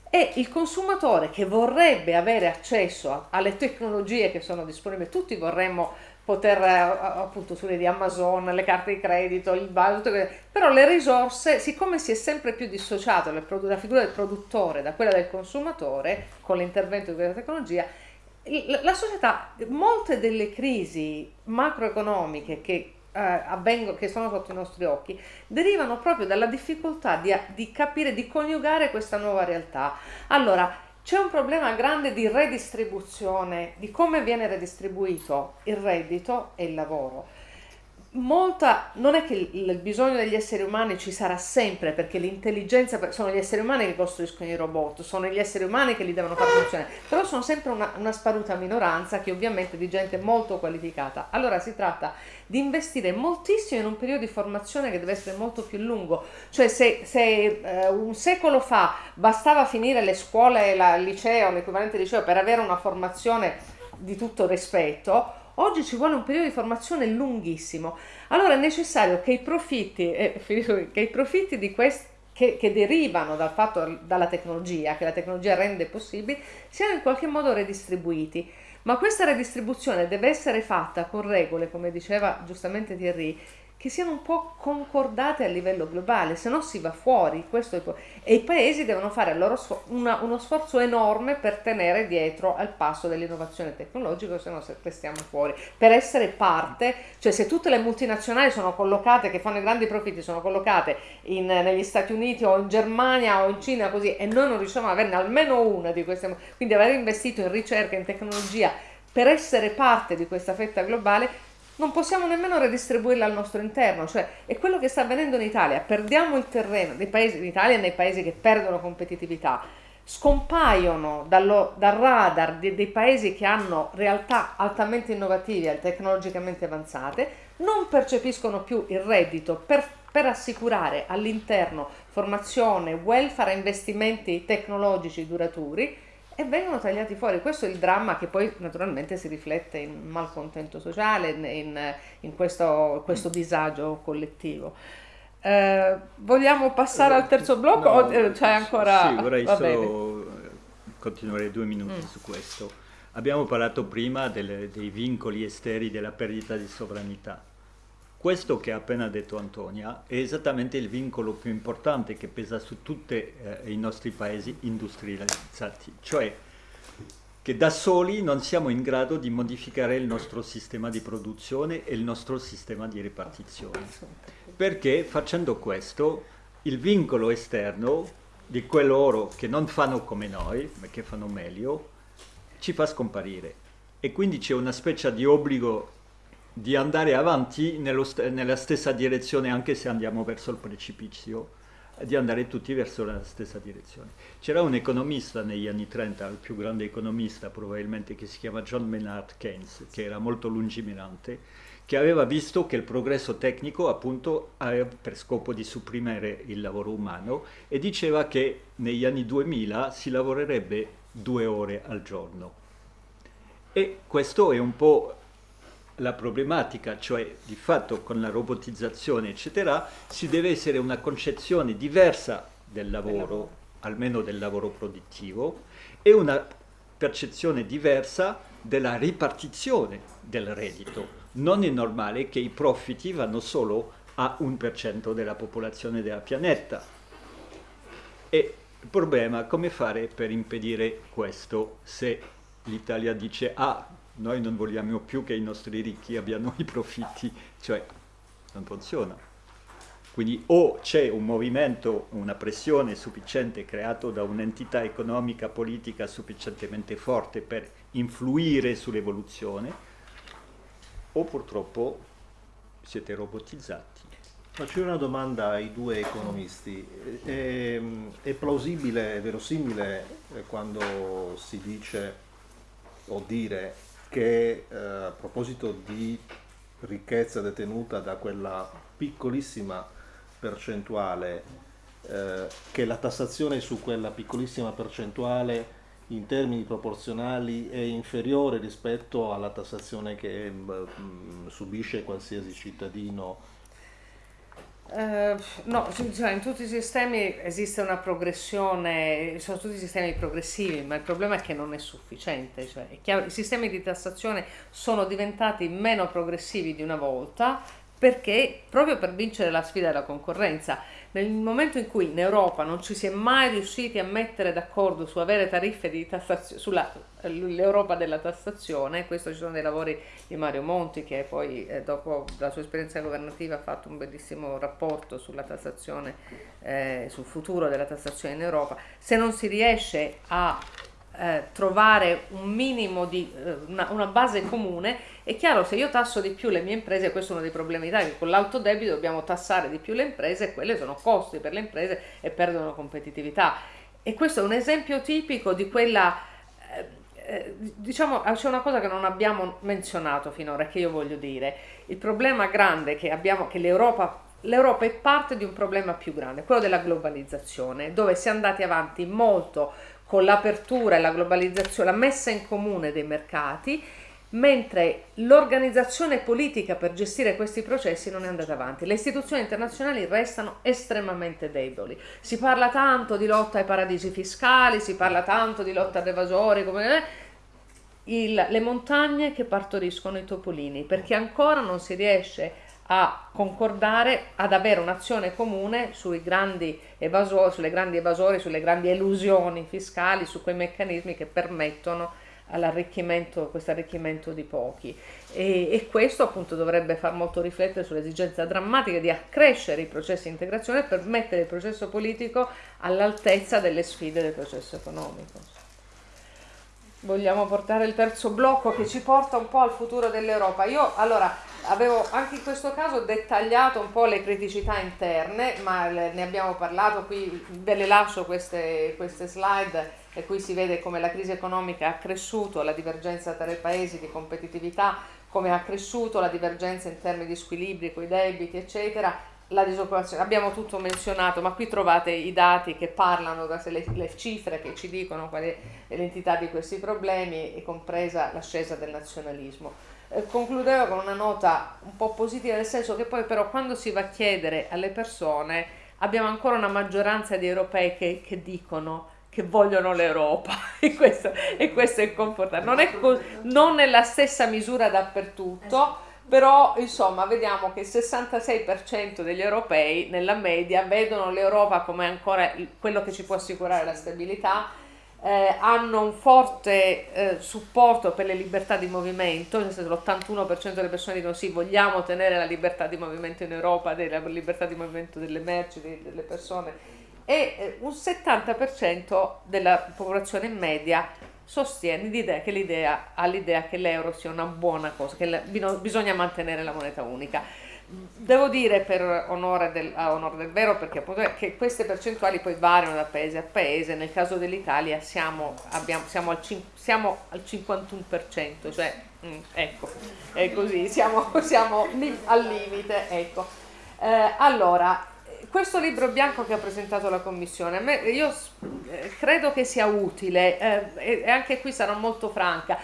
e il consumatore che vorrebbe avere accesso alle tecnologie che sono disponibili, tutti vorremmo poter eh, appunto sulle di Amazon, le carte di credito, il valuto, però le risorse, siccome si è sempre più dissociato la figura del produttore da quella del consumatore con l'intervento questa tecnologia, la società, molte delle crisi macroeconomiche che, eh, avvengono, che sono sotto i nostri occhi derivano proprio dalla difficoltà di, di capire, di coniugare questa nuova realtà. Allora, c'è un problema grande di redistribuzione, di come viene redistribuito il reddito e il lavoro molta, non è che il, bisogno degli esseri umani ci sarà sempre perché l'intelligenza, sono gli esseri umani che costruiscono i robot, sono gli esseri umani che li devono far funzionare, però sono sempre una, una sparuta minoranza che ovviamente di gente molto qualificata. Allora si tratta di investire moltissimo in un periodo di formazione che deve essere molto più lungo, cioè se, se eh, un secolo fa bastava finire le scuole, la, il liceo, l'equivalente liceo per avere una formazione di tutto rispetto, Oggi ci vuole un periodo di formazione lunghissimo. Allora è necessario che i profitti, eh, che i profitti di questi che, che, derivano dal fatto, dalla tecnologia, che la tecnologia rende possibile, siano in qualche modo redistribuiti. Ma questa redistribuzione deve essere fatta con regole, come diceva giustamente Thierry, che siano un po' concordate a livello globale, se no si va fuori. E i paesi devono fare sfo... una, uno sforzo enorme per tenere dietro al passo dell'innovazione tecnologica, se no restiamo fuori. Per essere parte, cioè se tutte le multinazionali sono collocate, che fanno i grandi profitti, sono collocate in, negli Stati Uniti o in Germania o in Cina così, e noi non riusciamo ad averne almeno una di queste, quindi aver investito in ricerca, in tecnologia, per essere parte di questa fetta globale non possiamo nemmeno redistribuirla al nostro interno, cioè è quello che sta avvenendo in Italia, perdiamo il terreno paesi, in Italia nei paesi che perdono competitività, scompaiono dallo, dal radar di, dei paesi che hanno realtà altamente innovative e tecnologicamente avanzate, non percepiscono più il reddito per, per assicurare all'interno formazione, welfare investimenti tecnologici duraturi e vengono tagliati fuori. Questo è il dramma che poi naturalmente si riflette in malcontento sociale, in, in questo, questo, disagio collettivo. Eh, vogliamo passare al terzo blocco no, o eh, c'è ancora... Sì, vorrei Va solo bene. continuare due minuti mm. su questo. Abbiamo parlato prima delle, dei vincoli esteri della perdita di sovranità. Questo che ha appena detto Antonia è esattamente il vincolo più importante che pesa su tutti eh, i nostri paesi industrializzati, cioè che da soli non siamo in grado di modificare il nostro sistema di produzione e il nostro sistema di ripartizione. Perché facendo questo il vincolo esterno di quello che non fanno come noi, ma che fanno meglio, ci fa scomparire. E quindi c'è una specie di obbligo di andare avanti st nella stessa direzione anche se andiamo verso il precipizio, di andare tutti verso la stessa direzione. C'era un economista negli anni 30, il più grande economista probabilmente, che si chiama John Maynard Keynes, che era molto lungimirante, che aveva visto che il progresso tecnico appunto aveva per scopo di supprimere il lavoro umano e diceva che negli anni 2000 si lavorerebbe due ore al giorno. E questo è un po' la problematica, cioè di fatto con la robotizzazione eccetera, si deve essere una concezione diversa del lavoro, almeno del lavoro produttivo, e una percezione diversa della ripartizione del reddito. Non è normale che i profitti vanno solo a un per cento della popolazione della pianeta. E il problema è come fare per impedire questo se l'Italia dice ah noi non vogliamo più che i nostri ricchi abbiano i profitti, cioè non funziona. Quindi o c'è un movimento, una pressione sufficiente creato da un'entità economica, politica sufficientemente forte per influire sull'evoluzione, o purtroppo siete robotizzati. Faccio una domanda ai due economisti. È, è plausibile, è verosimile eh, quando si dice o dire che eh, a proposito di ricchezza detenuta da quella piccolissima percentuale, eh, che la tassazione su quella piccolissima percentuale in termini proporzionali è inferiore rispetto alla tassazione che mh, subisce qualsiasi cittadino Uh, no, cioè in tutti i sistemi esiste una progressione, sono tutti sistemi progressivi, ma il problema è che non è sufficiente. Cioè, è chiaro, I sistemi di tassazione sono diventati meno progressivi di una volta perché proprio per vincere la sfida della concorrenza nel momento in cui in Europa non ci si è mai riusciti a mettere d'accordo su avere tariffe di tassazione, sull'Europa della tassazione, questo ci sono dei lavori di Mario Monti che poi eh, dopo la sua esperienza governativa ha fatto un bellissimo rapporto sulla tassazione, eh, sul futuro della tassazione in Europa, se non si riesce a eh, trovare un minimo di eh, una, una, base comune, è chiaro se io tasso di più le mie imprese, questo è uno dei problemi d'Italia, che con l'alto debito dobbiamo tassare di più le imprese, quelle sono costi per le imprese e perdono competitività. E questo è un esempio tipico di quella, eh, eh diciamo, c'è una cosa che non abbiamo menzionato finora, che io voglio dire, il problema grande che abbiamo, che l'Europa L'Europa è parte di un problema più grande, quello della globalizzazione, dove si è andati avanti molto con l'apertura e la globalizzazione, la messa in comune dei mercati, mentre l'organizzazione politica per gestire questi processi non è andata avanti. Le istituzioni internazionali restano estremamente deboli. Si parla tanto di lotta ai paradisi fiscali, si parla tanto di lotta ad evasori, come il, le montagne che partoriscono i topolini, perché ancora non si riesce a concordare ad avere un'azione comune sui grandi evasori, sulle grandi evasori, sulle grandi elusioni fiscali, su quei meccanismi che permettono all'arricchimento, questo arricchimento di pochi e, e, questo appunto dovrebbe far molto riflettere sull'esigenza drammatica di accrescere i processi di integrazione per mettere il processo politico all'altezza delle sfide del processo economico. Vogliamo portare il terzo blocco che ci porta un po' al futuro dell'Europa. Io allora avevo anche in questo caso dettagliato un po' le criticità interne, ma ne abbiamo parlato qui, ve le lascio queste, queste slide e qui si vede come la crisi economica ha cresciuto la divergenza tra i paesi di competitività, come ha cresciuto la divergenza in termini di squilibri con i debiti, eccetera, la disoccupazione, abbiamo tutto menzionato, ma qui trovate i dati che parlano, le, le cifre che ci dicono qual è l'entità di questi problemi, e compresa l'ascesa del nazionalismo. Eh, concludevo con una nota un po' positiva, nel senso che poi però quando si va a chiedere alle persone, abbiamo ancora una maggioranza di europei che, che dicono che vogliono l'Europa e questo, e questo è confortante. Non è non nella stessa misura dappertutto però insomma vediamo che il 66% degli europei nella media vedono l'Europa come ancora quello che ci può assicurare la stabilità, eh, hanno un forte eh, supporto per le libertà di movimento, nel senso l'81% delle persone dicono sì, vogliamo tenere la libertà di movimento in Europa, la libertà di movimento delle merci, delle persone, e eh, un 70% della popolazione media sostiene l'idea che l'idea, ha l'idea che l'euro sia una buona cosa, che la, bisogna mantenere la moneta unica. Devo dire per onore del, onore del vero, perché appunto che queste percentuali poi variano da paese a paese, nel caso dell'Italia siamo, abbiamo, siamo, al, siamo, al, 51%, cioè mm, ecco, è così, siamo, siamo al limite, ecco. Eh, allora, questo libro bianco che ha presentato la Commissione, me, io eh, credo che sia utile eh, e anche qui sarò molto franca.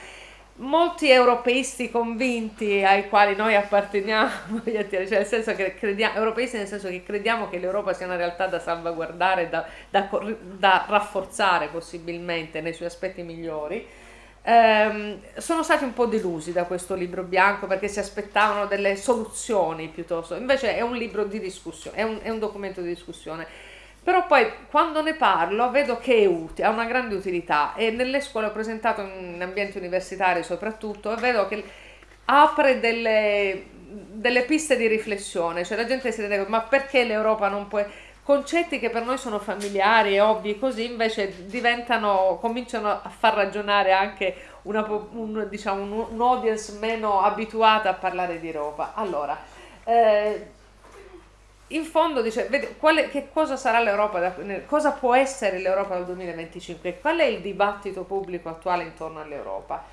Molti europeisti convinti ai quali noi apparteniamo, cioè nel senso che crediamo, europeisti nel senso che crediamo che l'Europa sia una realtà da salvaguardare, da, da, da rafforzare possibilmente nei suoi aspetti migliori, ehm, sono stati un po' delusi da questo libro bianco perché si aspettavano delle soluzioni piuttosto, invece è un libro di discussione, è un, è un documento di discussione. Però poi quando ne parlo vedo che utile, ha una grande utilità. E nelle scuole ho presentato in ambienti universitari soprattutto e vedo che apre delle, delle piste di riflessione, cioè la gente si rende conto ma perché l'Europa non può concetti che per noi sono familiari e ovvi così invece diventano, cominciano a far ragionare anche una, un, diciamo, un, un audience meno abituata a parlare di Europa. Allora, eh, in fondo dice, vede, quale, che cosa sarà l'Europa, da, cosa può essere l'Europa dal 2025, qual è il dibattito pubblico attuale intorno all'Europa?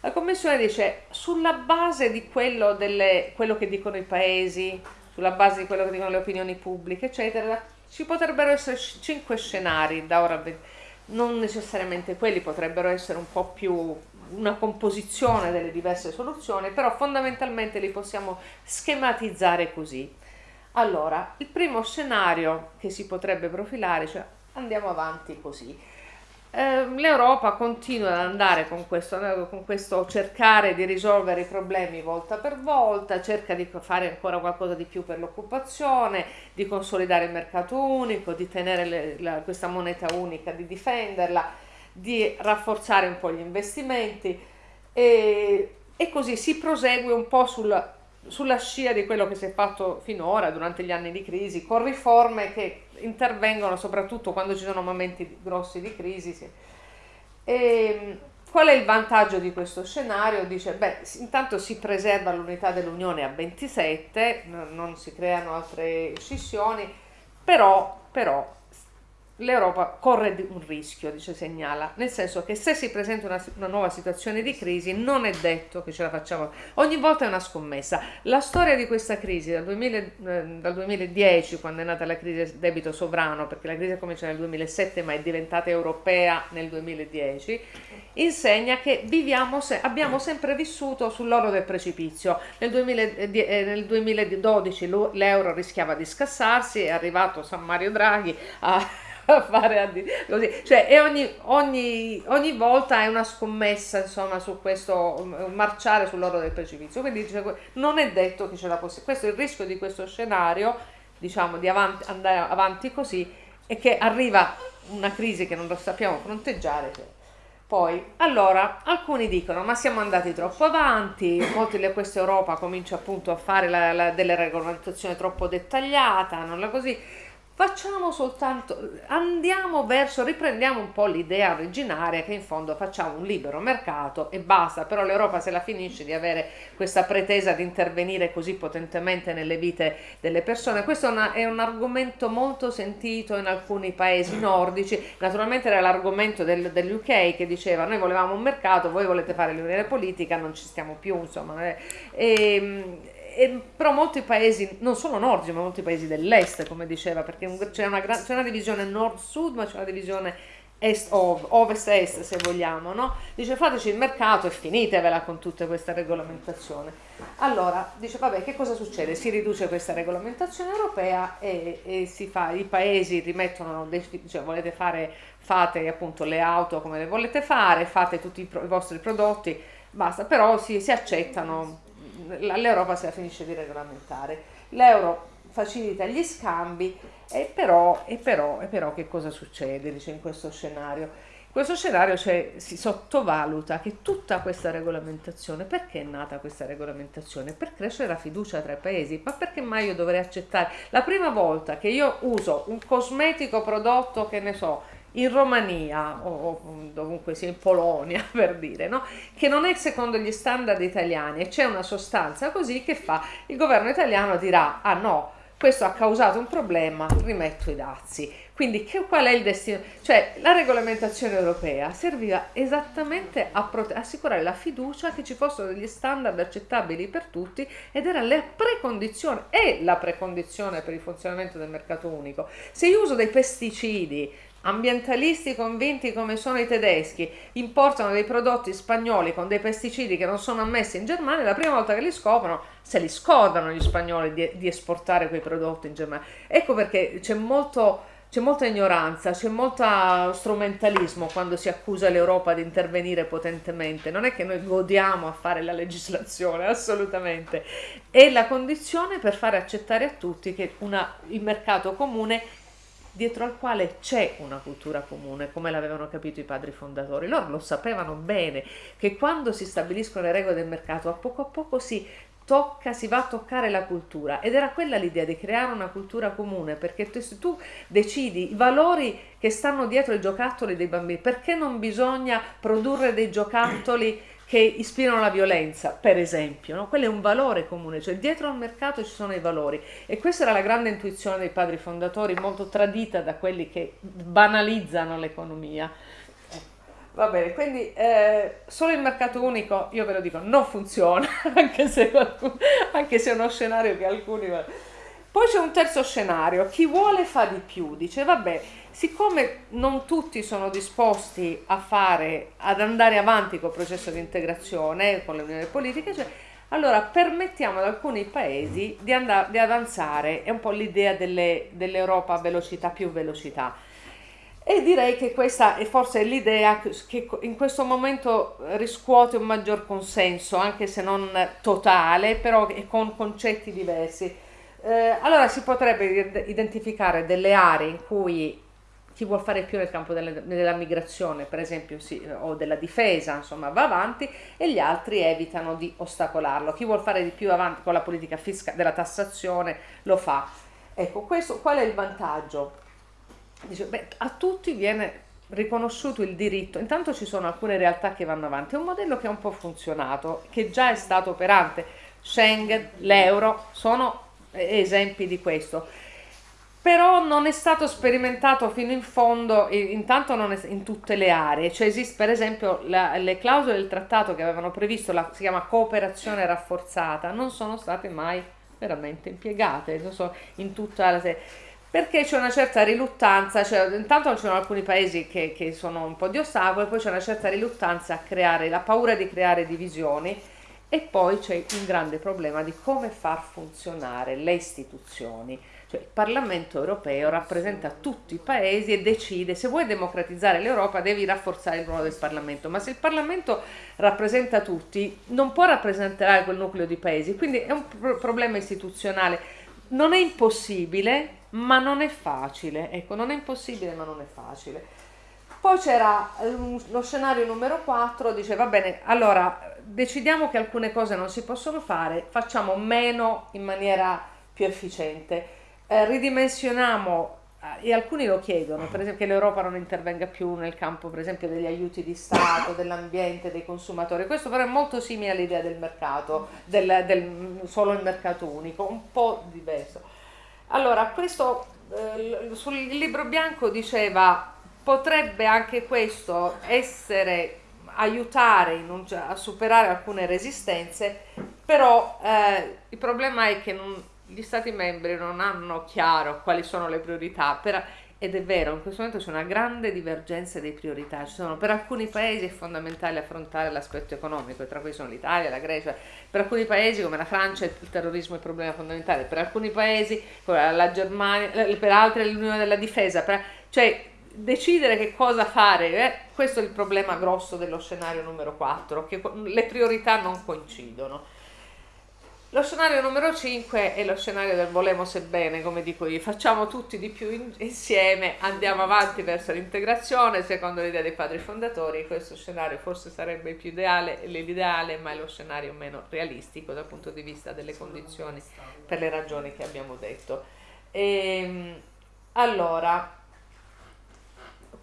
La Commissione dice, sulla base di quello, delle, quello che dicono i paesi, sulla base di quello che dicono le opinioni pubbliche, eccetera, ci potrebbero essere cinque scenari da ora, non necessariamente quelli, potrebbero essere un po' più una composizione delle diverse soluzioni, però fondamentalmente li possiamo schematizzare così. Allora, il primo scenario che si potrebbe profilare, cioè andiamo avanti così. Ehm, L'Europa continua ad andare con questo, con questo cercare di risolvere i problemi volta per volta, cerca di fare ancora qualcosa di più per l'occupazione, di consolidare il mercato unico, di tenere le, la, questa moneta unica, di difenderla, di rafforzare un po' gli investimenti. E, e così si prosegue un po' sul, sulla scia di quello che si è fatto finora durante gli anni di crisi, con riforme che intervengono soprattutto quando ci sono momenti grossi di crisi. E, qual è il vantaggio di questo scenario? Dice, beh, intanto si preserva l'unità dell'Unione a 27, non si creano altre scissioni, però, però l'Europa corre un rischio, dice segnala, nel senso che se si presenta una, una, nuova situazione di crisi non è detto che ce la facciamo, ogni volta è una scommessa. La storia di questa crisi dal, 2000, eh, dal 2010, quando è nata la crisi del debito sovrano, perché la crisi è cominciata nel 2007 ma è diventata europea nel 2010, insegna che viviamo se, abbiamo sempre vissuto sull'oro del precipizio. Nel, 2000, eh, nel 2012 l'euro rischiava di scassarsi, è arrivato San Mario Draghi a a fare così, cioè e ogni, ogni, ogni, volta è una scommessa insomma su questo marciare sull'oro del precipizio, quindi dice, non è detto che ce la possiamo, questo è il rischio di questo scenario, diciamo di avanti, andare avanti così e che arriva una crisi che non lo sappiamo fronteggiare. Poi, allora, alcuni dicono, ma siamo andati troppo avanti, molti di questa Europa comincia appunto a fare la, la, delle regolamentazioni troppo dettagliate, non la così, facciamo soltanto, andiamo verso, riprendiamo un po' l'idea originaria che in fondo facciamo un libero mercato e basta, però l'Europa se la finisce di avere questa pretesa di intervenire così potentemente nelle vite delle persone. Questo è, una, è un argomento molto sentito in alcuni paesi nordici, naturalmente era l'argomento del, dell'UK che diceva noi volevamo un mercato, voi volete fare l'unione politica, non ci stiamo più, insomma. Eh. E, e, però molti paesi, non solo nordici, ma molti paesi dell'est, come diceva, perché c'è una, c'è una divisione nord-sud, ma c'è una divisione ovest-est, se vogliamo, no? Dice fateci il mercato e finitevela con tutta questa regolamentazione. Allora, dice vabbè, che cosa succede? Si riduce questa regolamentazione europea e, e si fa, i paesi rimettono, cioè volete fare, fate appunto le auto come le volete fare, fate tutti i, i vostri prodotti, basta, però si, si accettano l'Europa se la finisce di regolamentare. L'euro facilita gli scambi e però, e però, e però che cosa succede dice, in questo scenario? In questo scenario cioè, si sottovaluta che tutta questa regolamentazione, perché è nata questa regolamentazione? Per crescere la fiducia tra i paesi, ma perché mai io dovrei accettare? La prima volta che io uso un cosmetico prodotto, che ne so, in Romania o, dovunque sia in Polonia per dire, no? che non è secondo gli standard italiani e c'è una sostanza così che fa il governo italiano dirà ah no questo ha causato un problema, rimetto i dazi. Quindi che, qual è il destino? Cioè la regolamentazione europea serviva esattamente a assicurare la fiducia che ci fossero degli standard accettabili per tutti ed era la precondizione, è la precondizione per il funzionamento del mercato unico. Se io uso dei pesticidi ambientalisti convinti come sono i tedeschi importano dei prodotti spagnoli con dei pesticidi che non sono ammessi in Germania, la prima volta che li scoprono se li scordano gli spagnoli di, di esportare quei prodotti in Germania. Ecco perché c'è molto c'è molta ignoranza, c'è molto strumentalismo quando si accusa l'Europa di intervenire potentemente. Non è che noi godiamo a fare la legislazione, assolutamente. È la condizione per fare accettare a tutti che una, il mercato comune dietro al quale c'è una cultura comune, come l'avevano capito i padri fondatori. Loro lo sapevano bene che quando si stabiliscono le regole del mercato, a poco a poco si tocca, si va a toccare la cultura ed era quella l'idea di creare una cultura comune perché se tu decidi i valori che stanno dietro i giocattoli dei bambini, perché non bisogna produrre dei giocattoli che ispirano la violenza, per esempio, no? quello è un valore comune, cioè dietro al mercato ci sono i valori e questa era la grande intuizione dei padri fondatori, molto tradita da quelli che banalizzano l'economia. Va bene, quindi eh, solo il mercato unico, io ve lo dico, non funziona, anche se, anche se è uno scenario che alcuni... Poi c'è un terzo scenario, chi vuole fa di più, dice vabbè, siccome non tutti sono disposti a fare, ad andare avanti col processo di integrazione con le unioni politiche, cioè, allora permettiamo ad alcuni paesi di, andare, di avanzare, è un po' l'idea delle, dell'Europa a velocità più velocità. E direi che questa è forse l'idea che in questo momento riscuote un maggior consenso, anche se non totale, però con concetti diversi. Eh, allora si potrebbe identificare delle aree in cui chi vuol fare più nel campo delle, della migrazione, per esempio, sì, o della difesa, insomma, va avanti e gli altri evitano di ostacolarlo. Chi vuol fare di più avanti con la politica fiscale della tassazione lo fa. Ecco, questo qual è il vantaggio? Dice, beh, a tutti viene riconosciuto il diritto. Intanto ci sono alcune realtà che vanno avanti. È un modello che ha un po' funzionato, che già è stato operante. Schengen, l'euro sono esempi di questo. Però non è stato sperimentato fino in fondo, intanto non è in tutte le aree, cioè esiste per esempio la, le clausole del trattato che avevano previsto, la, si chiama cooperazione rafforzata, non sono state mai veramente impiegate, so, in tutta la perché c'è una certa riluttanza, cioè, intanto ci sono alcuni paesi che, che sono un po' di ostacoli, poi c'è una certa riluttanza a creare, la paura di creare divisioni, e poi c'è un grande problema di come far funzionare le istituzioni. Cioè, il Parlamento europeo rappresenta tutti i paesi e decide se vuoi democratizzare l'Europa devi rafforzare il ruolo del Parlamento, ma se il Parlamento rappresenta tutti non può rappresentare quel nucleo di paesi, quindi è un pro problema istituzionale. Non è impossibile, ma non è facile. Ecco, non è impossibile, ma non è facile. Poi c'era lo scenario numero 4, dice va bene, allora decidiamo che alcune cose non si possono fare, facciamo meno in maniera più efficiente, eh, ridimensioniamo e alcuni lo chiedono, per esempio che l'Europa non intervenga più nel campo per esempio degli aiuti di Stato, dell'ambiente, dei consumatori, questo però è molto simile all'idea del mercato, del, del, solo il mercato unico, un po' diverso. Allora, questo eh, sul libro bianco diceva potrebbe anche questo essere aiutare un, a superare alcune resistenze, però eh, il problema è che non, gli Stati membri non hanno chiaro quali sono le priorità per, ed è vero, in questo momento c'è una grande divergenza di priorità, sono, per alcuni paesi è fondamentale affrontare l'aspetto economico, tra cui sono l'Italia, la Grecia, per alcuni paesi come la Francia il terrorismo è il problema fondamentale, per alcuni paesi come la Germania, per altri l'Unione della Difesa, per, cioè decidere che cosa fare, eh, questo è il problema grosso dello scenario numero 4, che le priorità non coincidono. Lo scenario numero 5 è lo scenario del volemo sebbene, come dico io, facciamo tutti di più in, insieme, andiamo avanti verso l'integrazione, secondo l'idea dei padri fondatori, questo scenario forse sarebbe più ideale, l'ideale, ma è lo scenario meno realistico dal punto di vista delle condizioni per le ragioni che abbiamo detto. E, ehm, allora,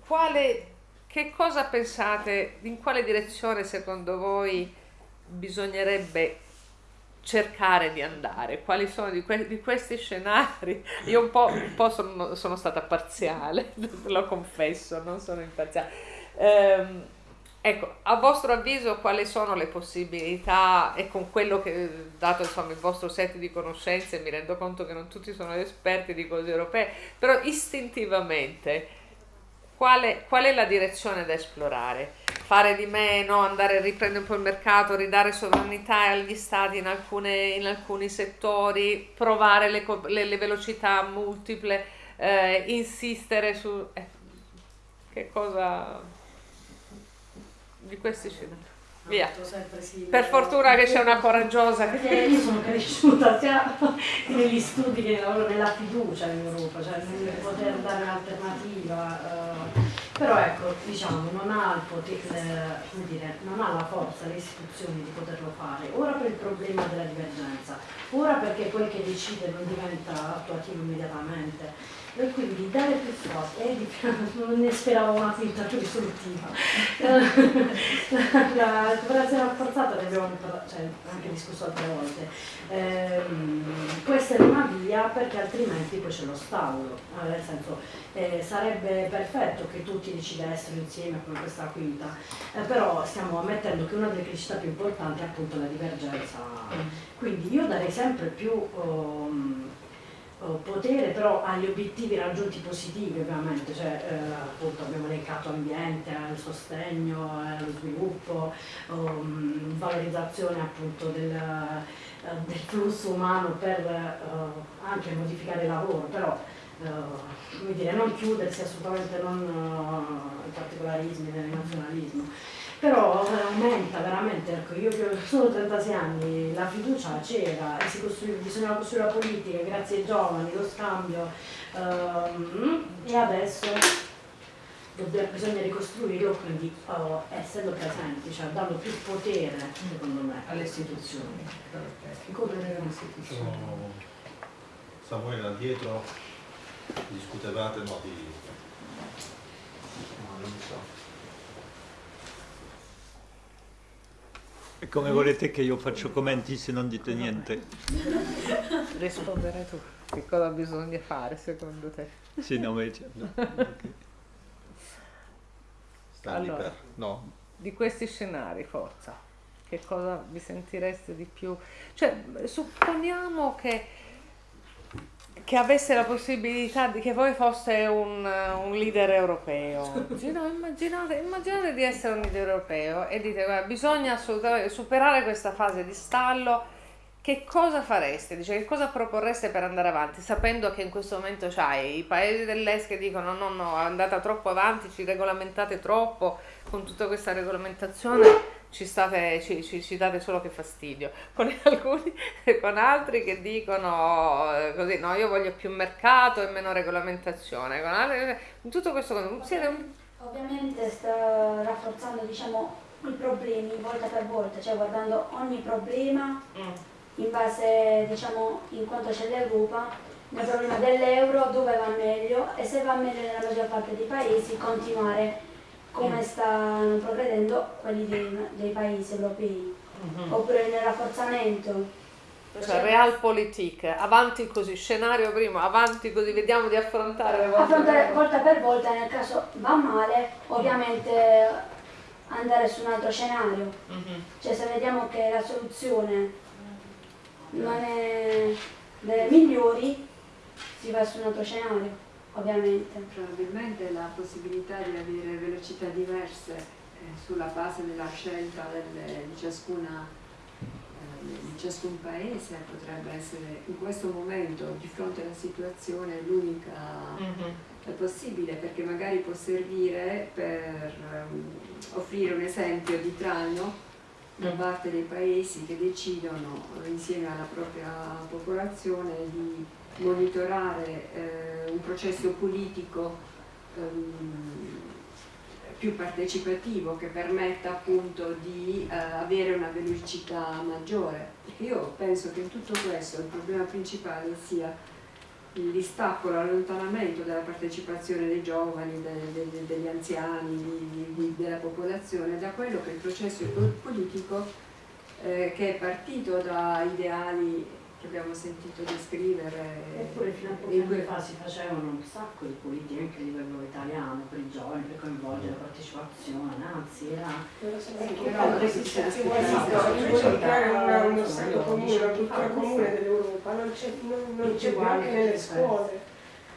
quale, che cosa pensate, in quale direzione secondo voi bisognerebbe cercare di andare? Quali sono di, que- di questi scenari? Io un po', un po sono, sono, stata parziale, lo confesso, non sono imparziale. Ehm, ecco, a vostro avviso quali sono le possibilità e con quello che, dato insomma il vostro set di conoscenze, mi rendo conto che non tutti sono esperti di cose europee, però istintivamente quale, qual è la direzione da esplorare? Fare di meno, andare a riprendere un po' il mercato, ridare sovranità agli stati in, alcune, in alcuni settori, provare le, le, le velocità multiple, eh, insistere su... Eh, che cosa di questi scenari? Via. Per fortuna che c'è una coraggiosa. Perché io sono cresciuta sia negli studi che nella fiducia in Europa, cioè nel poter dare un'alternativa. Uh, però ecco, diciamo, non ha, il potere, come dire, non ha la forza, le istituzioni di poterlo fare. Ora per il problema della divergenza, ora perché quel che decide non diventa attuativo immediatamente e quindi dare più forza e di non ne speravo una finta più risolutiva. La cooperazione rafforzata ne abbiamo cioè, anche discusso altre volte. Ehm, questa è una via perché altrimenti poi c'è lo stallo eh, nel senso eh, sarebbe perfetto che tutti decidessero insieme come questa quinta eh, però stiamo ammettendo che una delle criticità più importanti è appunto la divergenza. Quindi io darei sempre più um, potere però agli obiettivi raggiunti positivi ovviamente, cioè eh, appunto abbiamo elencato ambiente, al sostegno, allo sviluppo, um, valorizzazione appunto del, uh, del, flusso umano per uh, anche modificare il lavoro, però uh, dire, non chiudersi assolutamente non in particolarismi, nel nazionalismo però aumenta veramente, ecco, io che ho solo 36 anni, la fiducia c'era si costruiva, bisognava costruire la politica grazie ai giovani, lo scambio um, e adesso dobbiamo, bisogna ricostruirlo quindi uh, essendo presenti, cioè dando più potere secondo me alle istituzioni. Potere alle istituzioni? Samuele là dietro discutevate no, di... No, non so E come volete che io faccio commenti se non dite niente? Rispondere tu. Che cosa bisogna fare secondo te? Sì, no, ma no. Okay. Allora, per... no. Di questi scenari, forza, che cosa vi sentireste di più? Cioè, supponiamo che che avesse la possibilità di che voi foste un, un leader europeo. No, immaginate, immaginate, di essere un leader europeo e dite guarda, bisogna assolutamente superare questa fase di stallo. Che cosa fareste? Dice, che cosa proporreste per andare avanti, sapendo che in questo momento c'hai i paesi dell'est che dicono no, no, andate troppo avanti, ci regolamentate troppo con tutta questa regolamentazione ci, state, ci, ci, ci, date solo che fastidio, con, alcuni, con altri che dicono eh, così, no, io voglio più mercato e meno regolamentazione, con altri, tutto questo siete Ovviamente sta rafforzando diciamo, i problemi volta per volta, cioè guardando ogni problema mm. in base, diciamo, in quanto c'è l'Europa il problema dell'euro, dove va meglio e se va meglio nella maggior parte dei paesi continuare come stanno progredendo quelli dei, dei paesi europei, Mhm. oppure nel rafforzamento. Cioè, realpolitik, avanti così, scenario prima, avanti così, vediamo di affrontare le volte affrontare volta per volta, nel caso va male, ovviamente andare su un altro scenario. Mhm. Cioè se vediamo che la soluzione non è delle migliori, si va su un altro scenario, ovviamente. Probabilmente la possibilità di avere velocità diverse eh, sulla base della scelta delle- di, ciascuna, eh, di ciascun paese potrebbe essere in questo momento di fronte alla situazione l'unica Mhm. è possibile perché magari può servire per ehm, offrire un esempio di traino da parte dei paesi che decidono insieme alla propria popolazione di monitorare eh, un processo politico ehm, più partecipativo che permetta appunto di eh, avere una velocità maggiore. Io penso che in tutto questo il problema principale sia il distacco, l'allontanamento della partecipazione dei giovani, de- de- degli anziani, di- di- della popolazione da quello che è il processo po- politico eh, che è partito da ideali che abbiamo sentito descrivere. Eppure fino a pochi in anni cui- fa si facevano un sacco di politiche anche a livello italiano per i giovani, per coinvolgere la partecipazione, anzi era... Però si vuole creare una- uno stato comune, una cultura comune dell'Europa, non c'è, non, non c'è più anche nelle scuole.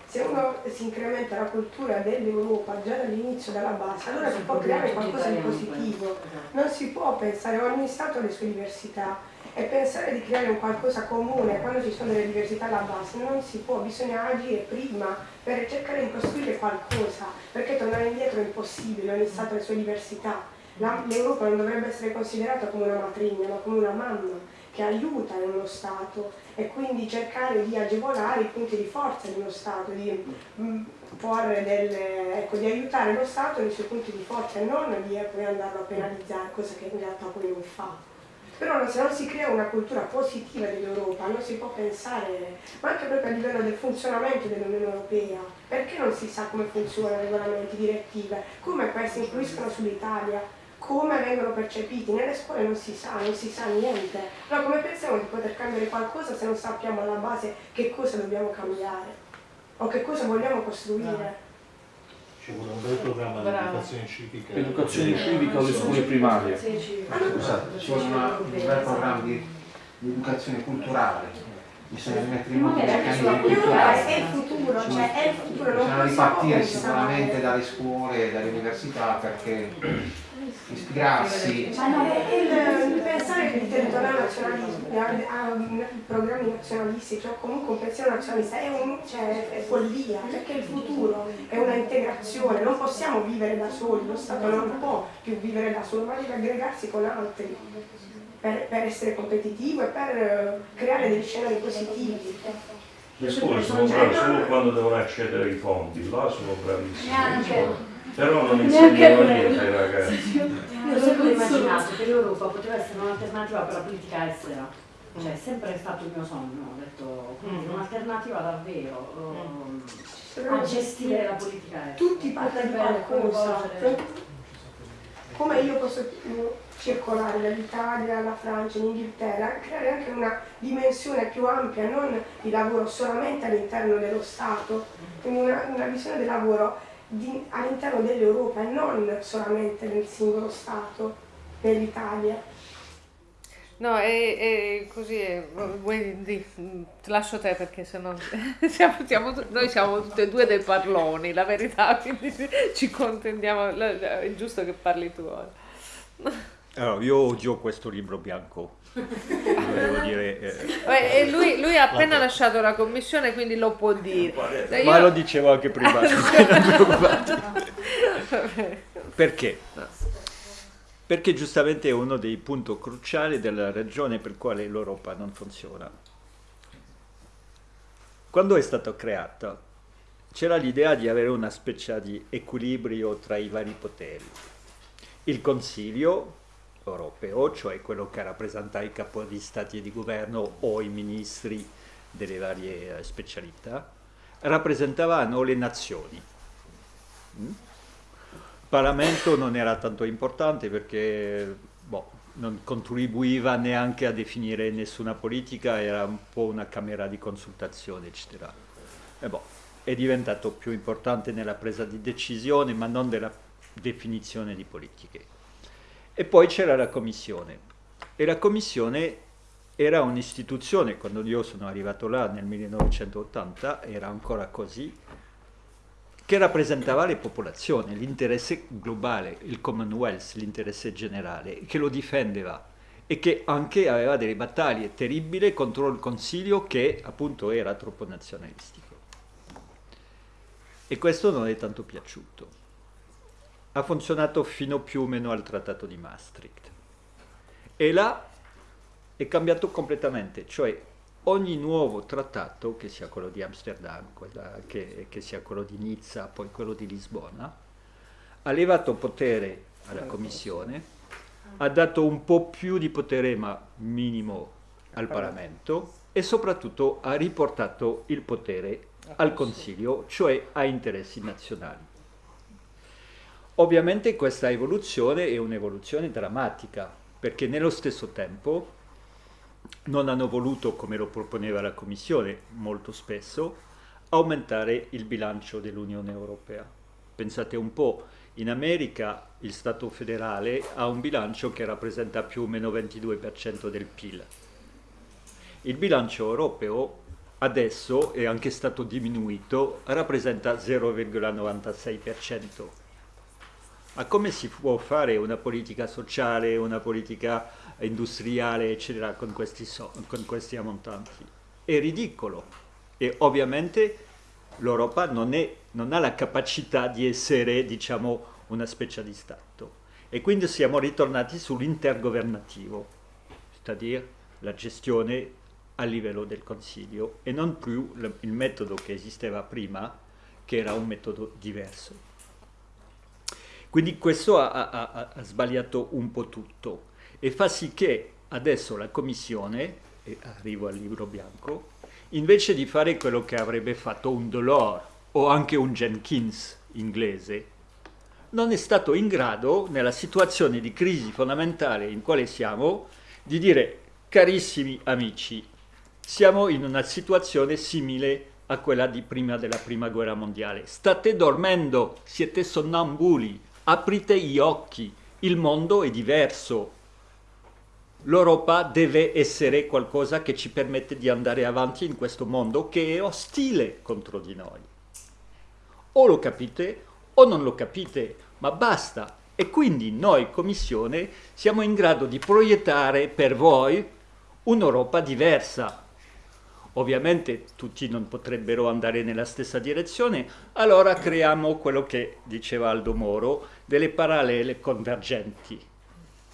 Se uno si incrementa la cultura dell'Europa già dall'inizio, dalla base, allora si può creare qualcosa di positivo. Non si può pensare, ogni Stato ha le sue diversità e pensare di creare un qualcosa comune quando ci sono delle diversità alla base non si può, bisogna agire prima per cercare di costruire qualcosa, perché tornare indietro è impossibile, ogni Stato ha le sue diversità. L'Europa non dovrebbe essere considerata come una matrigna, ma come una mamma che aiuta in uno Stato e quindi cercare di agevolare i punti di forza di uno Stato, di, mm, delle, ecco, di aiutare lo Stato nei suoi punti di forza e non di eh, poi andarlo a penalizzare, cosa che in realtà poi non fa. Però se non si crea una cultura positiva dell'Europa non si può pensare, ma anche proprio a livello del funzionamento dell'Unione Europea, perché non si sa come funzionano regolamenti, direttive, come questi influiscono sull'Italia, come vengono percepiti, nelle scuole non si sa, non si sa niente. Allora come pensiamo di poter cambiare qualcosa se non sappiamo alla base che cosa dobbiamo cambiare? O che cosa vogliamo costruire? Ci vuole un bel programma di educazione civica. Educazione civica alle scuole primarie. Scusate, ci vuole una- un bel programma di, di educazione culturale, bisogna mettere in moto sulla meccanismi cultura culturali. è il futuro, cioè è il futuro, Bisogna ripartire sicuramente dalle scuole e dalle università perché ispirarsi Ma no, il, il pensare che il territoriale nazionalismo, ha, programmi nazionalistici o comunque un pensiero nazionalista è, un, cioè, è follia, perché il futuro è una integrazione, non possiamo vivere da soli, lo Stato non può più vivere da solo, ma deve aggregarsi con altri per, per essere competitivo e per eh, creare degli scenari positivi. Le scuole sono brave solo quando devono accedere ai fondi, là sono bravissime. Però non quello. niente ragazzi. Io ho sempre immaginato che l'Europa poteva essere un'alternativa per la politica estera. Cioè, è sempre stato il mio sogno, ho detto, quindi Mm. un'alternativa davvero um, a gestire la politica estera. Tutti portano qualcosa. Come io posso circolare dall'Italia alla Francia, in Inghilterra, creare anche una dimensione più ampia, non il lavoro solamente all'interno dello Stato, quindi una, una visione del lavoro di- all'interno dell'Europa e non solamente nel singolo Stato, nell'Italia. No, è, è così, è- vuoi di- ti lascio te perché sennò siamo, siamo noi siamo tutte e due dei parloni, la verità, quindi ci contendiamo, è giusto che parli tu ora. Allora, io odio questo libro bianco, dire... eh, E lui, lui ha appena lasciato la commissione, quindi lo può dire. Eh, ma io- lo dicevo anche prima. Perché? Perché giustamente è uno dei punti cruciali della ragione per quale l'Europa non funziona. Quando è stata creata c'era l'idea di avere una specie di equilibrio tra i vari poteri. Il Consiglio europeo, cioè quello che rappresenta i capo di Stati e di governo o i ministri delle varie eh, specialità, rappresentavano le nazioni. Mm? Il Parlamento non era tanto importante perché boh, non contribuiva neanche a definire nessuna politica, era un po' una camera di consultazione, eccetera. E boh, è diventato più importante nella presa di decisione, ma non nella definizione di politiche. E poi c'era la commissione. E la commissione era un'istituzione, quando io sono arrivato là nel 1980, era ancora così, che rappresentava le popolazioni, l'interesse globale, il Commonwealth, l'interesse generale, che lo difendeva e che anche aveva delle battaglie terribili contro il Consiglio che appunto era troppo nazionalistico. E questo non è tanto piaciuto. Ha funzionato fino più o meno al Trattato di Maastricht. E là è cambiato completamente, cioè ogni nuovo trattato, che sia quello di Amsterdam, che, che, sia quello di Nizza, poi quello di Lisbona, ha levato potere alla Commissione, ha dato un po' più di potere, ma minimo, al Parlamento e soprattutto ha riportato il potere al Consiglio, cioè a interessi nazionali. Ovviamente questa evoluzione è un'evoluzione drammatica, perché nello stesso tempo non hanno voluto, come lo proponeva la Commissione molto spesso, aumentare il bilancio dell'Unione Europea. Pensate un po', in America il Stato federale ha un bilancio che rappresenta più o meno 22% del PIL. Il bilancio europeo adesso è anche stato diminuito, rappresenta 0,96%. Ma come si può fare una politica sociale, una politica industriale, eccetera, con questi, so con questi ammontanti? È ridicolo. E ovviamente l'Europa non, non, ha la capacità di essere, diciamo, una specie di Stato. E quindi siamo ritornati sull'intergovernativo, c'est-à-dire la gestione a livello del Consiglio e non più il metodo che esisteva prima, che era un metodo diverso. Quindi questo ha, ha, ha, sbagliato un po' tutto e fa sì che adesso la Commissione, e arrivo al libro bianco, invece di fare quello che avrebbe fatto un Delors o anche un Jenkins inglese, non è stato in grado, nella situazione di crisi fondamentale in quale siamo, di dire carissimi amici, siamo in una situazione simile a quella di prima della prima guerra mondiale. State dormendo, siete sonnambuli, aprite gli occhi, il mondo è diverso. L'Europa deve essere qualcosa che ci permette di andare avanti in questo mondo che è ostile contro di noi. O lo capite o non lo capite, ma basta. E quindi noi, Commissione, siamo in grado di proiettare per voi un'Europa diversa, Ovviamente tutti non potrebbero andare nella stessa direzione, allora creiamo quello che diceva Aldo Moro, delle parallele convergenti,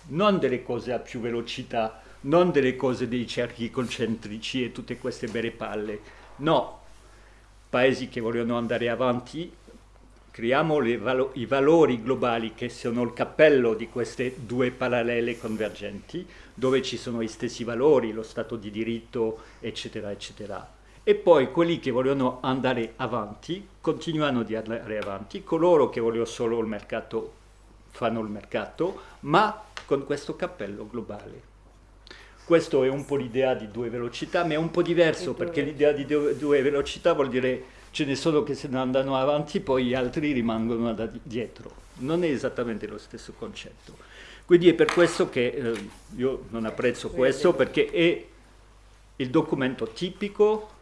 non delle cose a più velocità, non delle cose dei cerchi concentrici e tutte queste belle palle, no, paesi che vogliono andare avanti creiamo valo i valori globali che sono il cappello di queste due parallele convergenti, dove ci sono gli stessi valori, lo Stato di diritto, eccetera, eccetera. E poi quelli che vogliono andare avanti continuano di andare avanti, coloro che vogliono solo il mercato fanno il mercato, ma con questo cappello globale. Questo è un po' l'idea di due velocità, ma è un po' diverso perché l'idea di due velocità vuol dire ce ne sono che se ne andano avanti, poi gli altri rimangono da dietro. Non è esattamente lo stesso concetto. Quindi è per questo che eh, io non apprezzo questo, perché è il documento tipico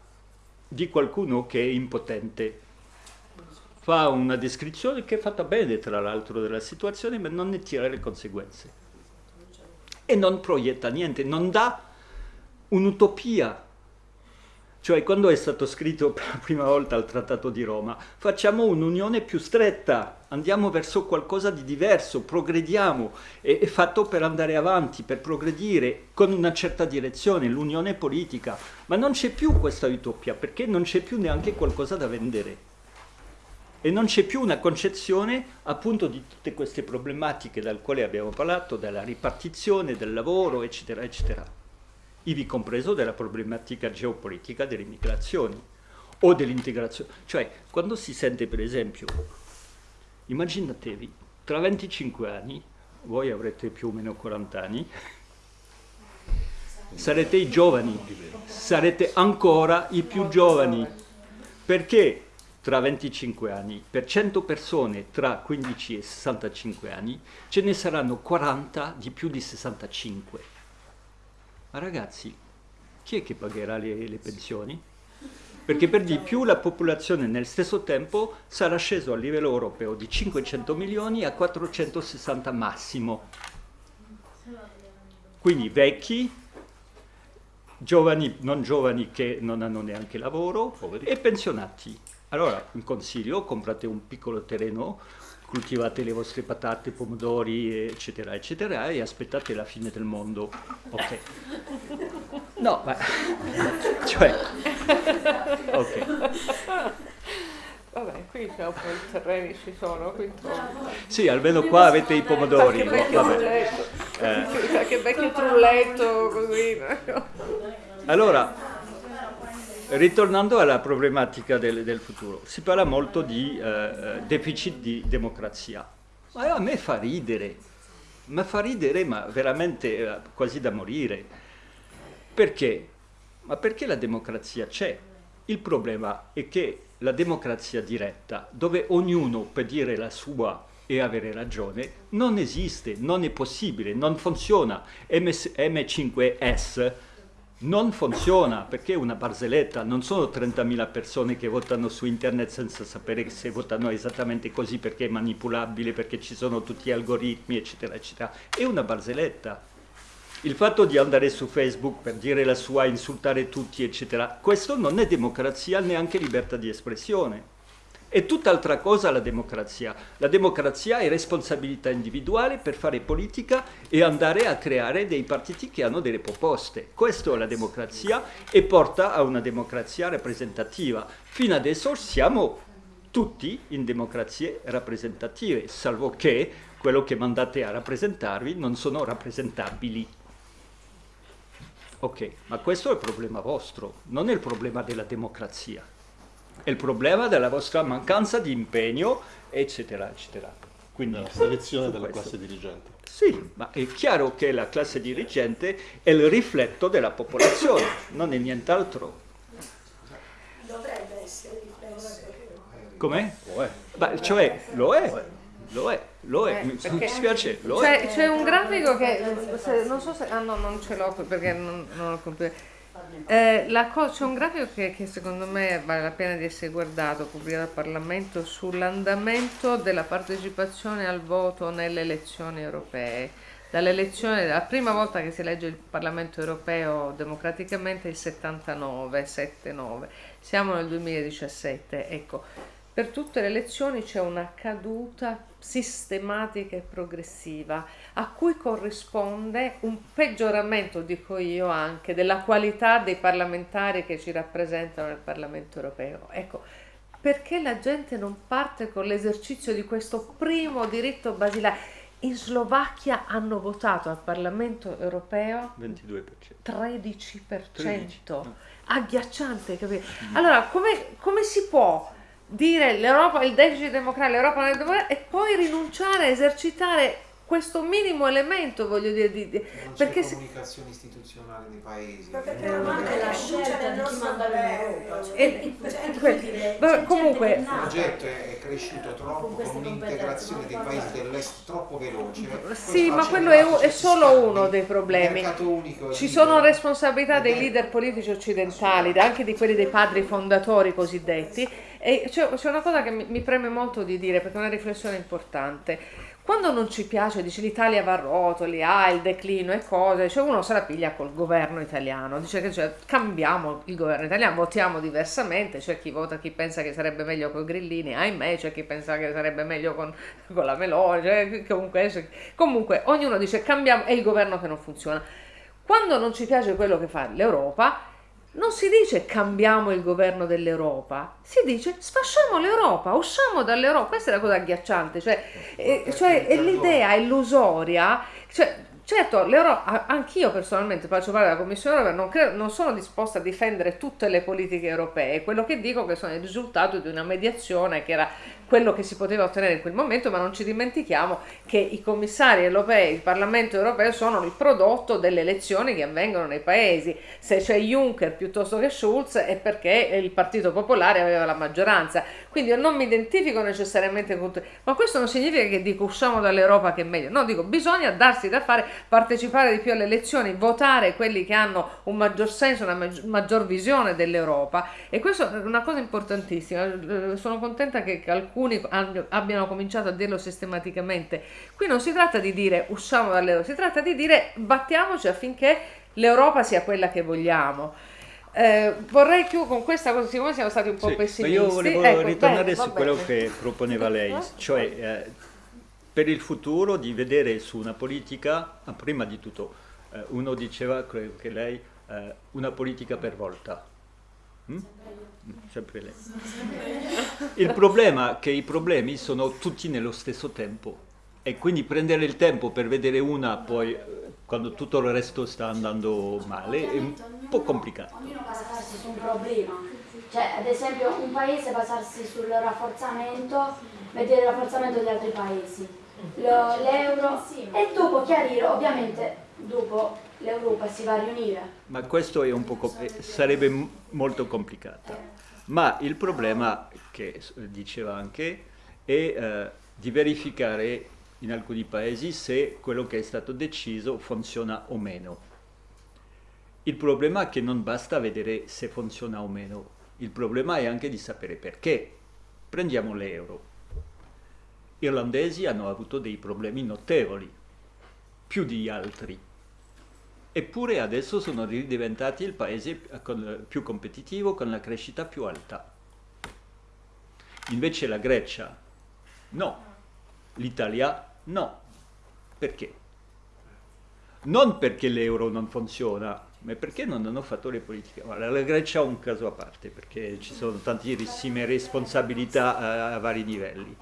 di qualcuno che è impotente. Fa una descrizione che è fatta bene, tra l'altro, della situazione, ma non ne tira le conseguenze. E non proietta niente, non dà un'utopia cioè quando è stato scritto per la prima volta il Trattato di Roma, facciamo un'unione più stretta, andiamo verso qualcosa di diverso, progrediamo, è, fatto per andare avanti, per progredire con una certa direzione, l'unione politica, ma non c'è più questa utopia perché non c'è più neanche qualcosa da vendere e non c'è più una concezione appunto di tutte queste problematiche dal quale abbiamo parlato, della ripartizione del lavoro, eccetera, eccetera. Ivi compreso della problematica geopolitica delle migrazioni o dell'integrazione. Cioè, quando si sente per esempio, immaginatevi, tra 25 anni, voi avrete più o meno 40 anni, sarete i giovani, sarete ancora i più giovani, perché tra 25 anni, per 100 persone tra 15 e 65 anni, ce ne saranno 40 di più di 65. Ma ragazzi, chi è che pagherà le, le pensioni? Perché per di più la popolazione nel stesso tempo sarà sceso a livello europeo di 500 milioni a 460 massimo. Quindi vecchi, giovani, non giovani che non hanno neanche lavoro e pensionati. Allora, un consiglio, comprate un piccolo terreno, coltivate le vostre patate, pomodori, eccetera, eccetera, e aspettate la fine del mondo. Ok. No, ma... cioè... Ok. Vabbè, qui c'è un po' i terreni ci sono, qui Sì, almeno qua avete i pomodori. Qualche vecchio vabbè. trulletto, Eh. qualche vecchio trulletto così. Allora, ritornando alla problematica del, del futuro, si parla molto di eh, deficit di democrazia. Ma a me fa ridere, ma fa ridere, ma veramente eh, quasi da morire. Perché? Ma perché la democrazia c'è? Il problema è che la democrazia diretta, dove ognuno può dire la sua e avere ragione, non esiste, non è possibile, non funziona. MS M5S non funziona perché è una barzelletta, non sono 30.000 persone che votano su internet senza sapere se votano esattamente così perché è manipolabile, perché ci sono tutti gli algoritmi, eccetera, eccetera. È una barzelletta. Il fatto di andare su Facebook per dire la sua, insultare tutti, eccetera, questo non è democrazia, neanche libertà di espressione. È tutt'altra cosa la democrazia. La democrazia è responsabilità individuale per fare politica e andare a creare dei partiti che hanno delle proposte. Questa è la democrazia e porta a una democrazia rappresentativa. Fino adesso siamo tutti in democrazie rappresentative, salvo che quello che mandate a rappresentarvi non sono rappresentabili. Ok, ma questo è il problema vostro, non è il problema della democrazia. È il problema della vostra mancanza di impegno, eccetera, eccetera. Quindi, Della selezione della questo. classe dirigente. Sì, ma è chiaro che la classe dirigente è il rifletto della popolazione, non è nient'altro. Dovrebbe essere riflesso. Com'è? Lo è. Beh, cioè, lo è, lo è, lo è, Eh, mi perché- dispiace, lo C'è, è. c'è un grafico che se- non so se ah no non ce l'ho perché non, non ho computer. Eh, c'è un grafico che, che secondo me vale la pena di essere guardato, pubblicato dal Parlamento, sull'andamento della partecipazione al voto nelle elezioni europee. Dall'elezione, la prima volta che si elegge il Parlamento europeo democraticamente è il 79, 7-9, siamo nel 2017, ecco, per tutte le elezioni c'è una caduta sistematica e progressiva a cui corrisponde un peggioramento, dico io anche, della qualità dei parlamentari che ci rappresentano nel Parlamento europeo. Ecco, perché la gente non parte con l'esercizio di questo primo diritto basilare? In Slovacchia hanno votato al Parlamento europeo 22%. 13%, 13, no. agghiacciante, capito? Allora, come, come si può dire l'Europa, il deficit democratico, l'Europa non è democratica e poi rinunciare a esercitare questo minimo elemento, voglio dire, di, di- Non c'è perché se- comunicazione istituzionale nei paesi. Ma perché non manca la scelta di chi manda l'Europa? Cioè, cioè, c'è comunque- Il è progetto è è cresciuto troppo con con un'integrazione dei paesi dell'est troppo veloce. Sì, ma quello è, è solo uno dei problemi. mercato unico Ci libero. sono responsabilità dei leader politici occidentali, anche di quelli dei padri fondatori cosiddetti. C'è, una cosa che mi, mi preme molto di dire, perché è una riflessione importante. Quando non ci piace, dice l'Italia va a rotoli, ha il declino e cose, cioè uno se la piglia col governo italiano, dice che cioè, cambiamo il governo italiano, votiamo diversamente, c'è chi vota, chi pensa che sarebbe meglio con Grillini, ahimè, c'è chi pensa che sarebbe meglio con, con la Meloni, cioè, comunque, comunque ognuno dice cambiamo, è il governo che non funziona. Quando non ci piace quello che fa l'Europa, non si dice cambiamo il governo dell'Europa, si dice sfasciamo l'Europa, usciamo dall'Europa. Questa è la cosa agghiacciante, cioè, eh, cioè è l'idea illusoria, cioè, Certo, l'Europa, anch'io personalmente faccio parte della Commissione europea, non, credo, non, sono disposta a difendere tutte le politiche europee, quello che dico è che sono il risultato di una mediazione che era quello che si poteva ottenere in quel momento, ma non ci dimentichiamo che i commissari europei, il Parlamento europeo sono il prodotto delle elezioni che avvengono nei paesi. Se c'è Juncker piuttosto che Schulz è perché il Partito Popolare aveva la maggioranza. Quindi io non mi identifico necessariamente con tutti, ma questo non significa che dico usciamo dall'Europa che è meglio. No, dico bisogna darsi da fare, partecipare di più alle elezioni, votare quelli che hanno un maggior senso, una maggior visione dell'Europa e questo è una cosa importantissima. Eh, sono contenta che alcuni abbiano cominciato a dirlo sistematicamente. Qui non si tratta di dire usciamo dall'euro, si tratta di dire battiamoci affinché l'Europa sia quella che vogliamo. Eh, vorrei chiudere con questa cosa, siccome siamo stati un po' sì, pessimisti. Io volevo ecco, ritornare bene, su quello che proponeva lei, cioè eh, per il futuro di vedere su una politica, ah, prima di tutto, eh, uno diceva, credo che lei, eh, una politica per volta. Mm? sempre lei. Il problema è che i problemi sono tutti nello stesso tempo e quindi prendere il tempo per vedere una poi quando tutto il resto sta andando male è un po' complicato. Ognuno basarsi su un problema, cioè ad esempio un paese basarsi sul rafforzamento, vedere il rafforzamento di altri paesi, l'euro e dopo chiarire ovviamente dopo l'Europa si va a riunire. Ma questo sarebbe molto complicato. Ma il problema, che diceva anche, è eh, di verificare in alcuni paesi se quello che è stato deciso funziona o meno. Il problema è che non basta vedere se funziona o meno, il problema è anche di sapere perché. Prendiamo l'euro. Gli irlandesi hanno avuto dei problemi notevoli, più di altri eppure adesso sono diventati il paese più competitivo con la crescita più alta. Invece la Grecia no, l'Italia no. Perché? Non perché l'euro non funziona, ma perché non hanno fatto le politiche. Allora, la Grecia è un caso a parte, perché ci sono tantissime responsabilità a, a vari livelli.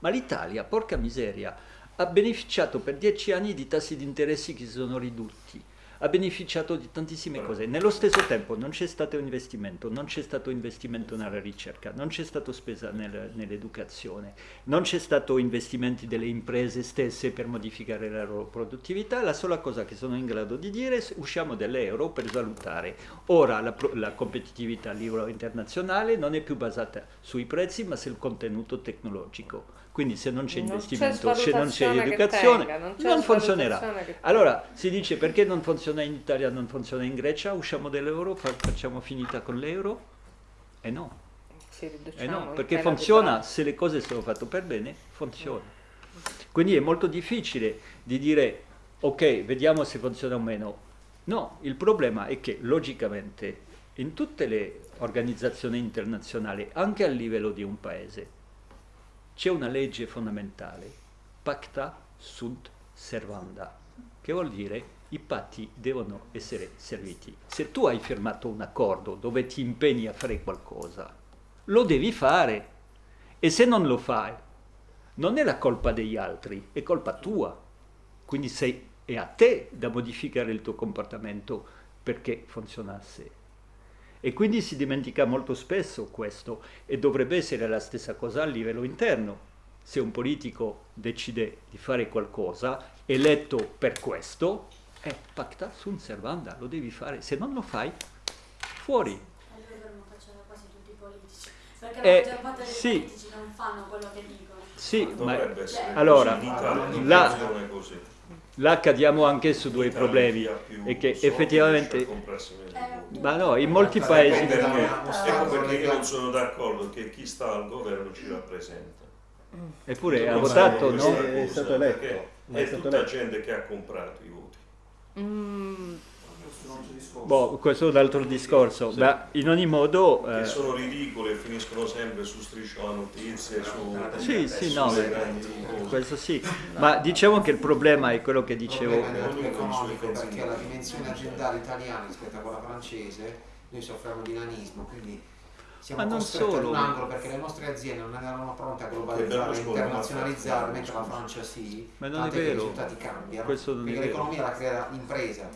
Ma l'Italia, porca miseria, ha beneficiato per dieci anni di tassi di interessi che si sono ridotti ha beneficiato di tantissime cose. Nello stesso tempo non c'è stato investimento, non c'è stato investimento nella ricerca, non c'è stato spesa nel, nell'educazione, non c'è stato investimenti delle imprese stesse per modificare la loro produttività. La sola cosa che sono in grado di dire è usciamo dall'euro per salutare. Ora la, la competitività a livello internazionale non è più basata sui prezzi ma sul contenuto tecnologico quindi se non c'è investimento, se non c'è educazione, tenga, non, non funzionerà. Allora si dice perché non funziona in Italia, non funziona in Grecia, usciamo dall'euro, facciamo finita con l'euro? E eh no. Eh no, perché funziona, se le cose sono fatte per bene, funziona. Quindi è molto difficile di dire ok, vediamo se funziona o meno. No, il problema è che logicamente in tutte le organizzazioni internazionali, anche a livello di un paese, c'è una legge fondamentale, pacta sunt servanda, che vuol dire i patti devono essere serviti. Se tu hai firmato un accordo dove ti impegni a fare qualcosa, lo devi fare. E se non lo fai, non è la colpa degli altri, è colpa tua. Quindi sei, è a te da modificare il tuo comportamento perché funzionasse. E quindi si dimentica molto spesso questo e dovrebbe essere la stessa cosa a livello interno. Se un politico decide di fare qualcosa, eletto per questo, è pacta sunt servanda, lo devi fare. Se non lo fai, fuori. Perché eh, la maggior parte dei sì. politici non fanno quello che dicono. Sì, ma allora, la, là cadiamo anche su due problemi e che effettivamente ma no in molti paesi perché, ecco perché io non sono d'accordo che chi sta al governo ci rappresenta. Eppure ha votato no? è stato eletto. è, è tutta gente che ha comprato i voti. Mm. Boh, questo è un altro discorso, sì. ma in ogni modo... Che eh... sono ridicole e finiscono sempre su striscio la notizia, su... Sì, sì, no, questo sì, ma diciamo che il problema è quello che dicevo... economico perché la dimensione aziendale italiana rispetto a quella francese, noi soffriamo di nanismo, quindi siamo Ma non costretti ad un angolo perché le nostre aziende non erano pronte a globalizzare, a Berlusconi internazionalizzare, mentre la. Francia sì, Ma non è che i vero. risultati cambiano. Questo non è perché vero. l'economia la crea l'impresa,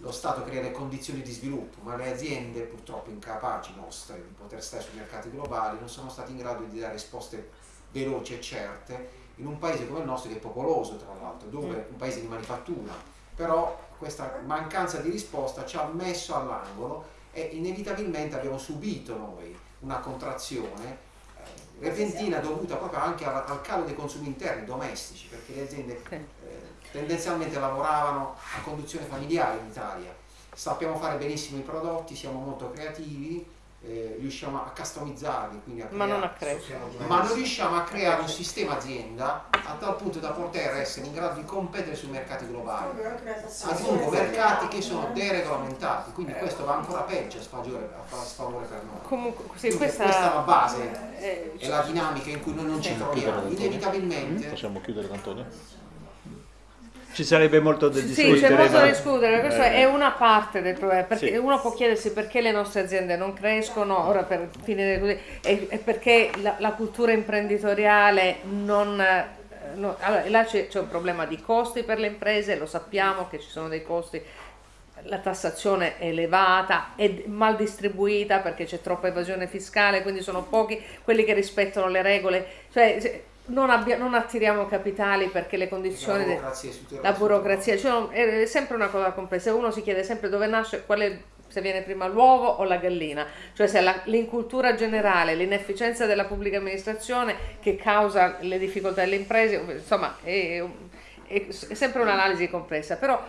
lo Stato crea le condizioni di sviluppo, ma le aziende purtroppo incapaci nostre di poter stare sui mercati globali non sono state in grado di dare risposte veloci e certe in un paese come il nostro che è popoloso tra l'altro, dove è un paese di manifattura, però questa mancanza di risposta ci ha messo all'angolo e inevitabilmente abbiamo subito noi una contrazione eh, repentina dovuta proprio anche al, al calo dei consumi interni domestici, perché le aziende tendenzialmente lavoravano a conduzione familiare in Italia. Sappiamo fare benissimo i prodotti, siamo molto creativi, eh, riusciamo a customizzarli, quindi a Ma non a creare- ma non riusciamo a creare un sistema azienda a tal punto da poter essere in grado di competere sui mercati globali. Aggiungo mercati che sono deregolamentati, quindi questo va ancora peggio a sfavore, a fa- sfavore per noi. Comunque, sì, questa, questa è la base eh, e la dinamica in cui noi non ci troviamo. Inevitabilmente Possiamo chiudere Antonio? Ci sarebbe molto da Sì, discutere. c'è molto da discutere, questo Eh, è una parte del problema, perché Sì. uno può chiedersi perché le nostre aziende non crescono, ora per finire così, e, perché la, la cultura imprenditoriale non... eh, no- allora, là c'è, c'è un problema di costi per le imprese, lo sappiamo che ci sono dei costi, la tassazione è elevata, è mal distribuita perché c'è troppa evasione fiscale, quindi sono pochi quelli che rispettano le regole, cioè non, abbia- non attiriamo capitali perché le condizioni... La burocrazia la burocrazia, cioè, è sempre una cosa complessa, uno si chiede sempre dove nasce, è, se viene prima l'uovo o la gallina, cioè se l'incultura generale, l'inefficienza della pubblica amministrazione che causa le difficoltà delle imprese, insomma è, è- è sempre un'analisi complessa, però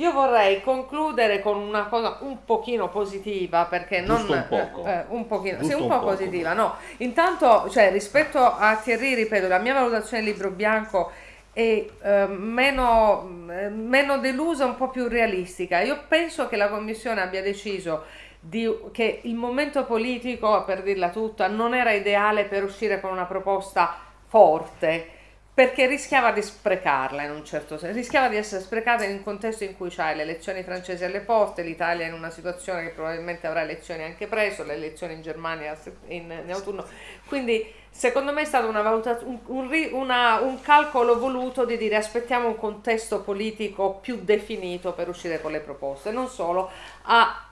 io vorrei concludere con una cosa un pochino positiva perché non Giusto un poco. eh, eh, un pochino, sì, Giusto un un po' positiva, no. Intanto, cioè, rispetto a Thierry, ripeto, la mia valutazione del libro bianco è eh, meno, meno delusa, un po' più realistica. Io penso che la Commissione abbia deciso di- che il momento politico, per dirla tutta, non era ideale per uscire con una proposta forte perché rischiava di sprecarla in un certo senso, rischiava di essere sprecata in un contesto in cui c'hai le elezioni francesi alle porte, l'Italia in una situazione che probabilmente avrà elezioni anche presto, le elezioni in Germania in, in autunno, quindi secondo me è stato una valutaz- un, un una- un calcolo voluto di dire aspettiamo un contesto politico più definito per uscire con le proposte, non solo, ha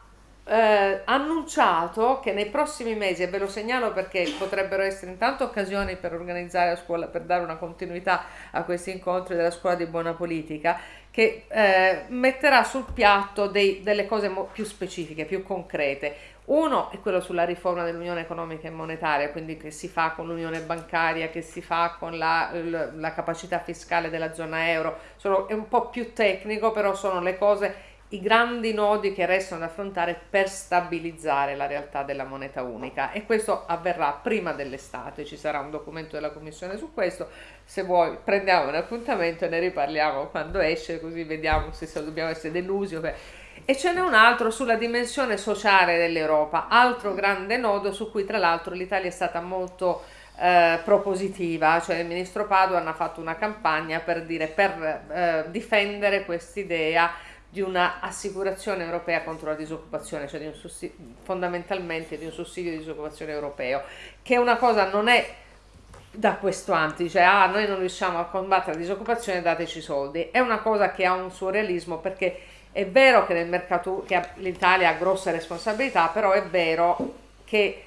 eh, annunciato che nei prossimi mesi, e ve lo segnalo perché potrebbero essere intanto occasioni per organizzare a scuola, per dare una continuità a questi incontri della scuola di buona politica, che eh, metterà sul piatto dei- delle cose più specifiche, più concrete. Uno è quello sulla riforma dell'unione economica e monetaria, quindi che si fa con l'unione bancaria, che si fa con la, la capacità fiscale della zona euro. Sono- è un po' più tecnico, però sono le cose i grandi nodi che restano da affrontare per stabilizzare la realtà della moneta unica. E questo avverrà prima dell'estate, ci sarà un documento della Commissione su questo, se vuoi prendiamo un appuntamento e ne riparliamo quando esce così vediamo se, dobbiamo essere delusi o e ce n'è un altro sulla dimensione sociale dell'Europa, altro grande nodo su cui tra l'altro l'Italia è stata molto eh, propositiva, cioè il ministro Padoan ha fatto una campagna per dire per eh, difendere quest'idea di una assicurazione europea contro la disoccupazione, cioè di un fondamentalmente di un sussidio di disoccupazione europeo, che è una cosa non è da questo anti, dice ah noi non riusciamo a combattere la disoccupazione, dateci soldi, è una cosa che ha un suo realismo perché è vero che che l'Italia ha grosse responsabilità, però è vero che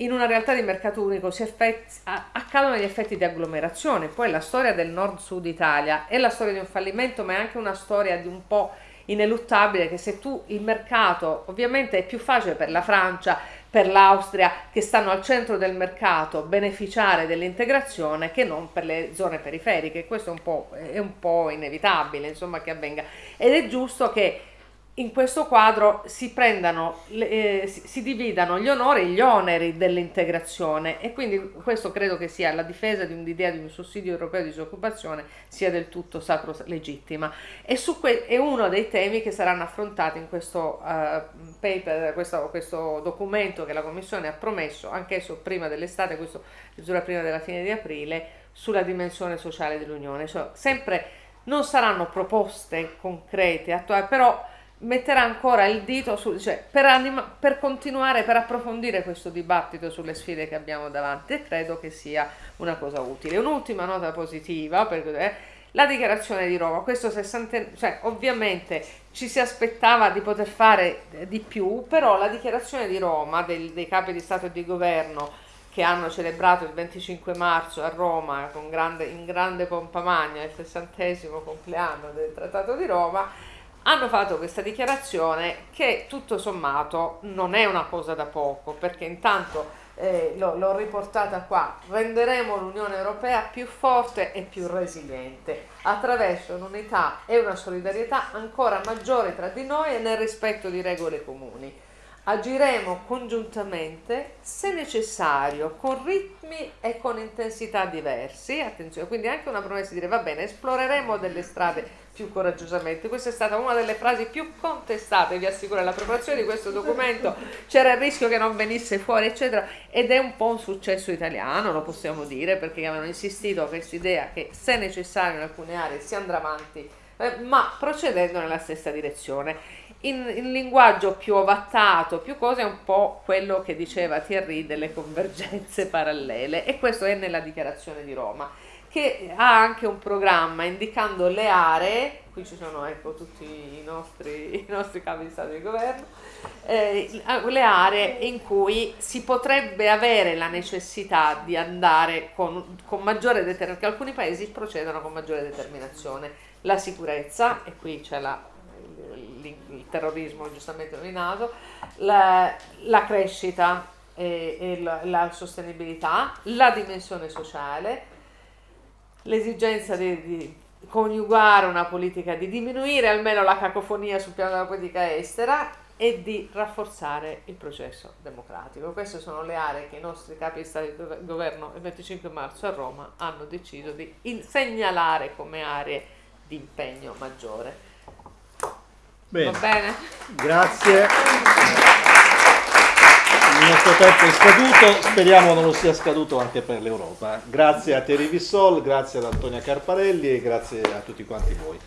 in una realtà di mercato unico si effetti- accadono gli effetti di agglomerazione. Poi la storia del nord-sud Italia è la storia di un fallimento, ma è anche una storia di un po' ineluttabile che se tu il mercato, ovviamente è più facile per la Francia, per l'Austria, che stanno al centro del mercato, beneficiare dell'integrazione che non per le zone periferiche. Questo è un po', è un po' inevitabile, insomma, che avvenga. Ed è giusto che in questo quadro si prendano, eh, si, dividano gli onori e gli oneri dell'integrazione e quindi questo credo che sia la difesa di un'idea di un sussidio europeo di disoccupazione sia del tutto sacro legittima e è uno dei temi che saranno affrontati in questo eh, paper, questo, questo documento che la Commissione ha promesso, anch'esso prima dell'estate, questo addirittura prima della fine di aprile, sulla dimensione sociale dell'Unione. Cioè, sempre non saranno proposte concrete, attuali, però metterà ancora il dito su, cioè per, anima, per continuare, per approfondire questo dibattito sulle sfide che abbiamo davanti e credo che sia una cosa utile. Un'ultima nota positiva, perché, eh, la dichiarazione di Roma, questo 60, cioè, ovviamente ci si aspettava di poter fare di più, però la dichiarazione di Roma del, dei capi di Stato e di Governo che hanno celebrato il 25 marzo a Roma grande, in grande pompa magna il sessantesimo compleanno del Trattato di Roma, hanno fatto questa dichiarazione che tutto sommato non è una cosa da poco, perché intanto eh, l'ho riportata qua, renderemo l'Unione Europea più forte e più resiliente. Attraverso un'unità e una solidarietà ancora maggiori tra di noi e nel rispetto di regole comuni. Agiremo congiuntamente, se necessario, con ritmi e con intensità diversi, attenzione, quindi anche una promessa di dire va bene, esploreremo delle strade più coraggiosamente. Questa è stata una delle frasi più contestate, vi assicuro, nella preparazione di questo documento c'era il rischio che non venisse fuori, eccetera, ed è un po' un successo italiano, lo possiamo dire, perché avevano insistito a questa idea che se necessario in alcune aree si andrà avanti, eh, ma procedendo nella stessa direzione. In, in, linguaggio più ovattato, più cose, è un po' quello che diceva Thierry delle convergenze parallele e questo è nella dichiarazione di Roma che ha anche un programma indicando le aree, qui ci sono ecco, tutti i nostri, i nostri capi di Stato di governo, eh, le aree in cui si potrebbe avere la necessità di andare con, con maggiore determinazione, che alcuni paesi procedono con maggiore determinazione. La sicurezza, e qui c'è la, il, il, terrorismo giustamente nominato, la, la crescita e, e la, la sostenibilità, la dimensione sociale, l'esigenza di, di, coniugare una politica, di diminuire almeno la cacofonia sul piano della politica estera e di rafforzare il processo democratico. Queste sono le aree che i nostri capi di Stato di governo il 25 marzo a Roma hanno deciso di segnalare come aree di impegno maggiore. Bene. Va bene? Grazie. Il nostro tempo è scaduto, speriamo non lo sia scaduto anche per l'Europa. Grazie a Terry Vissol, grazie ad Antonia Carparelli e grazie a tutti quanti voi.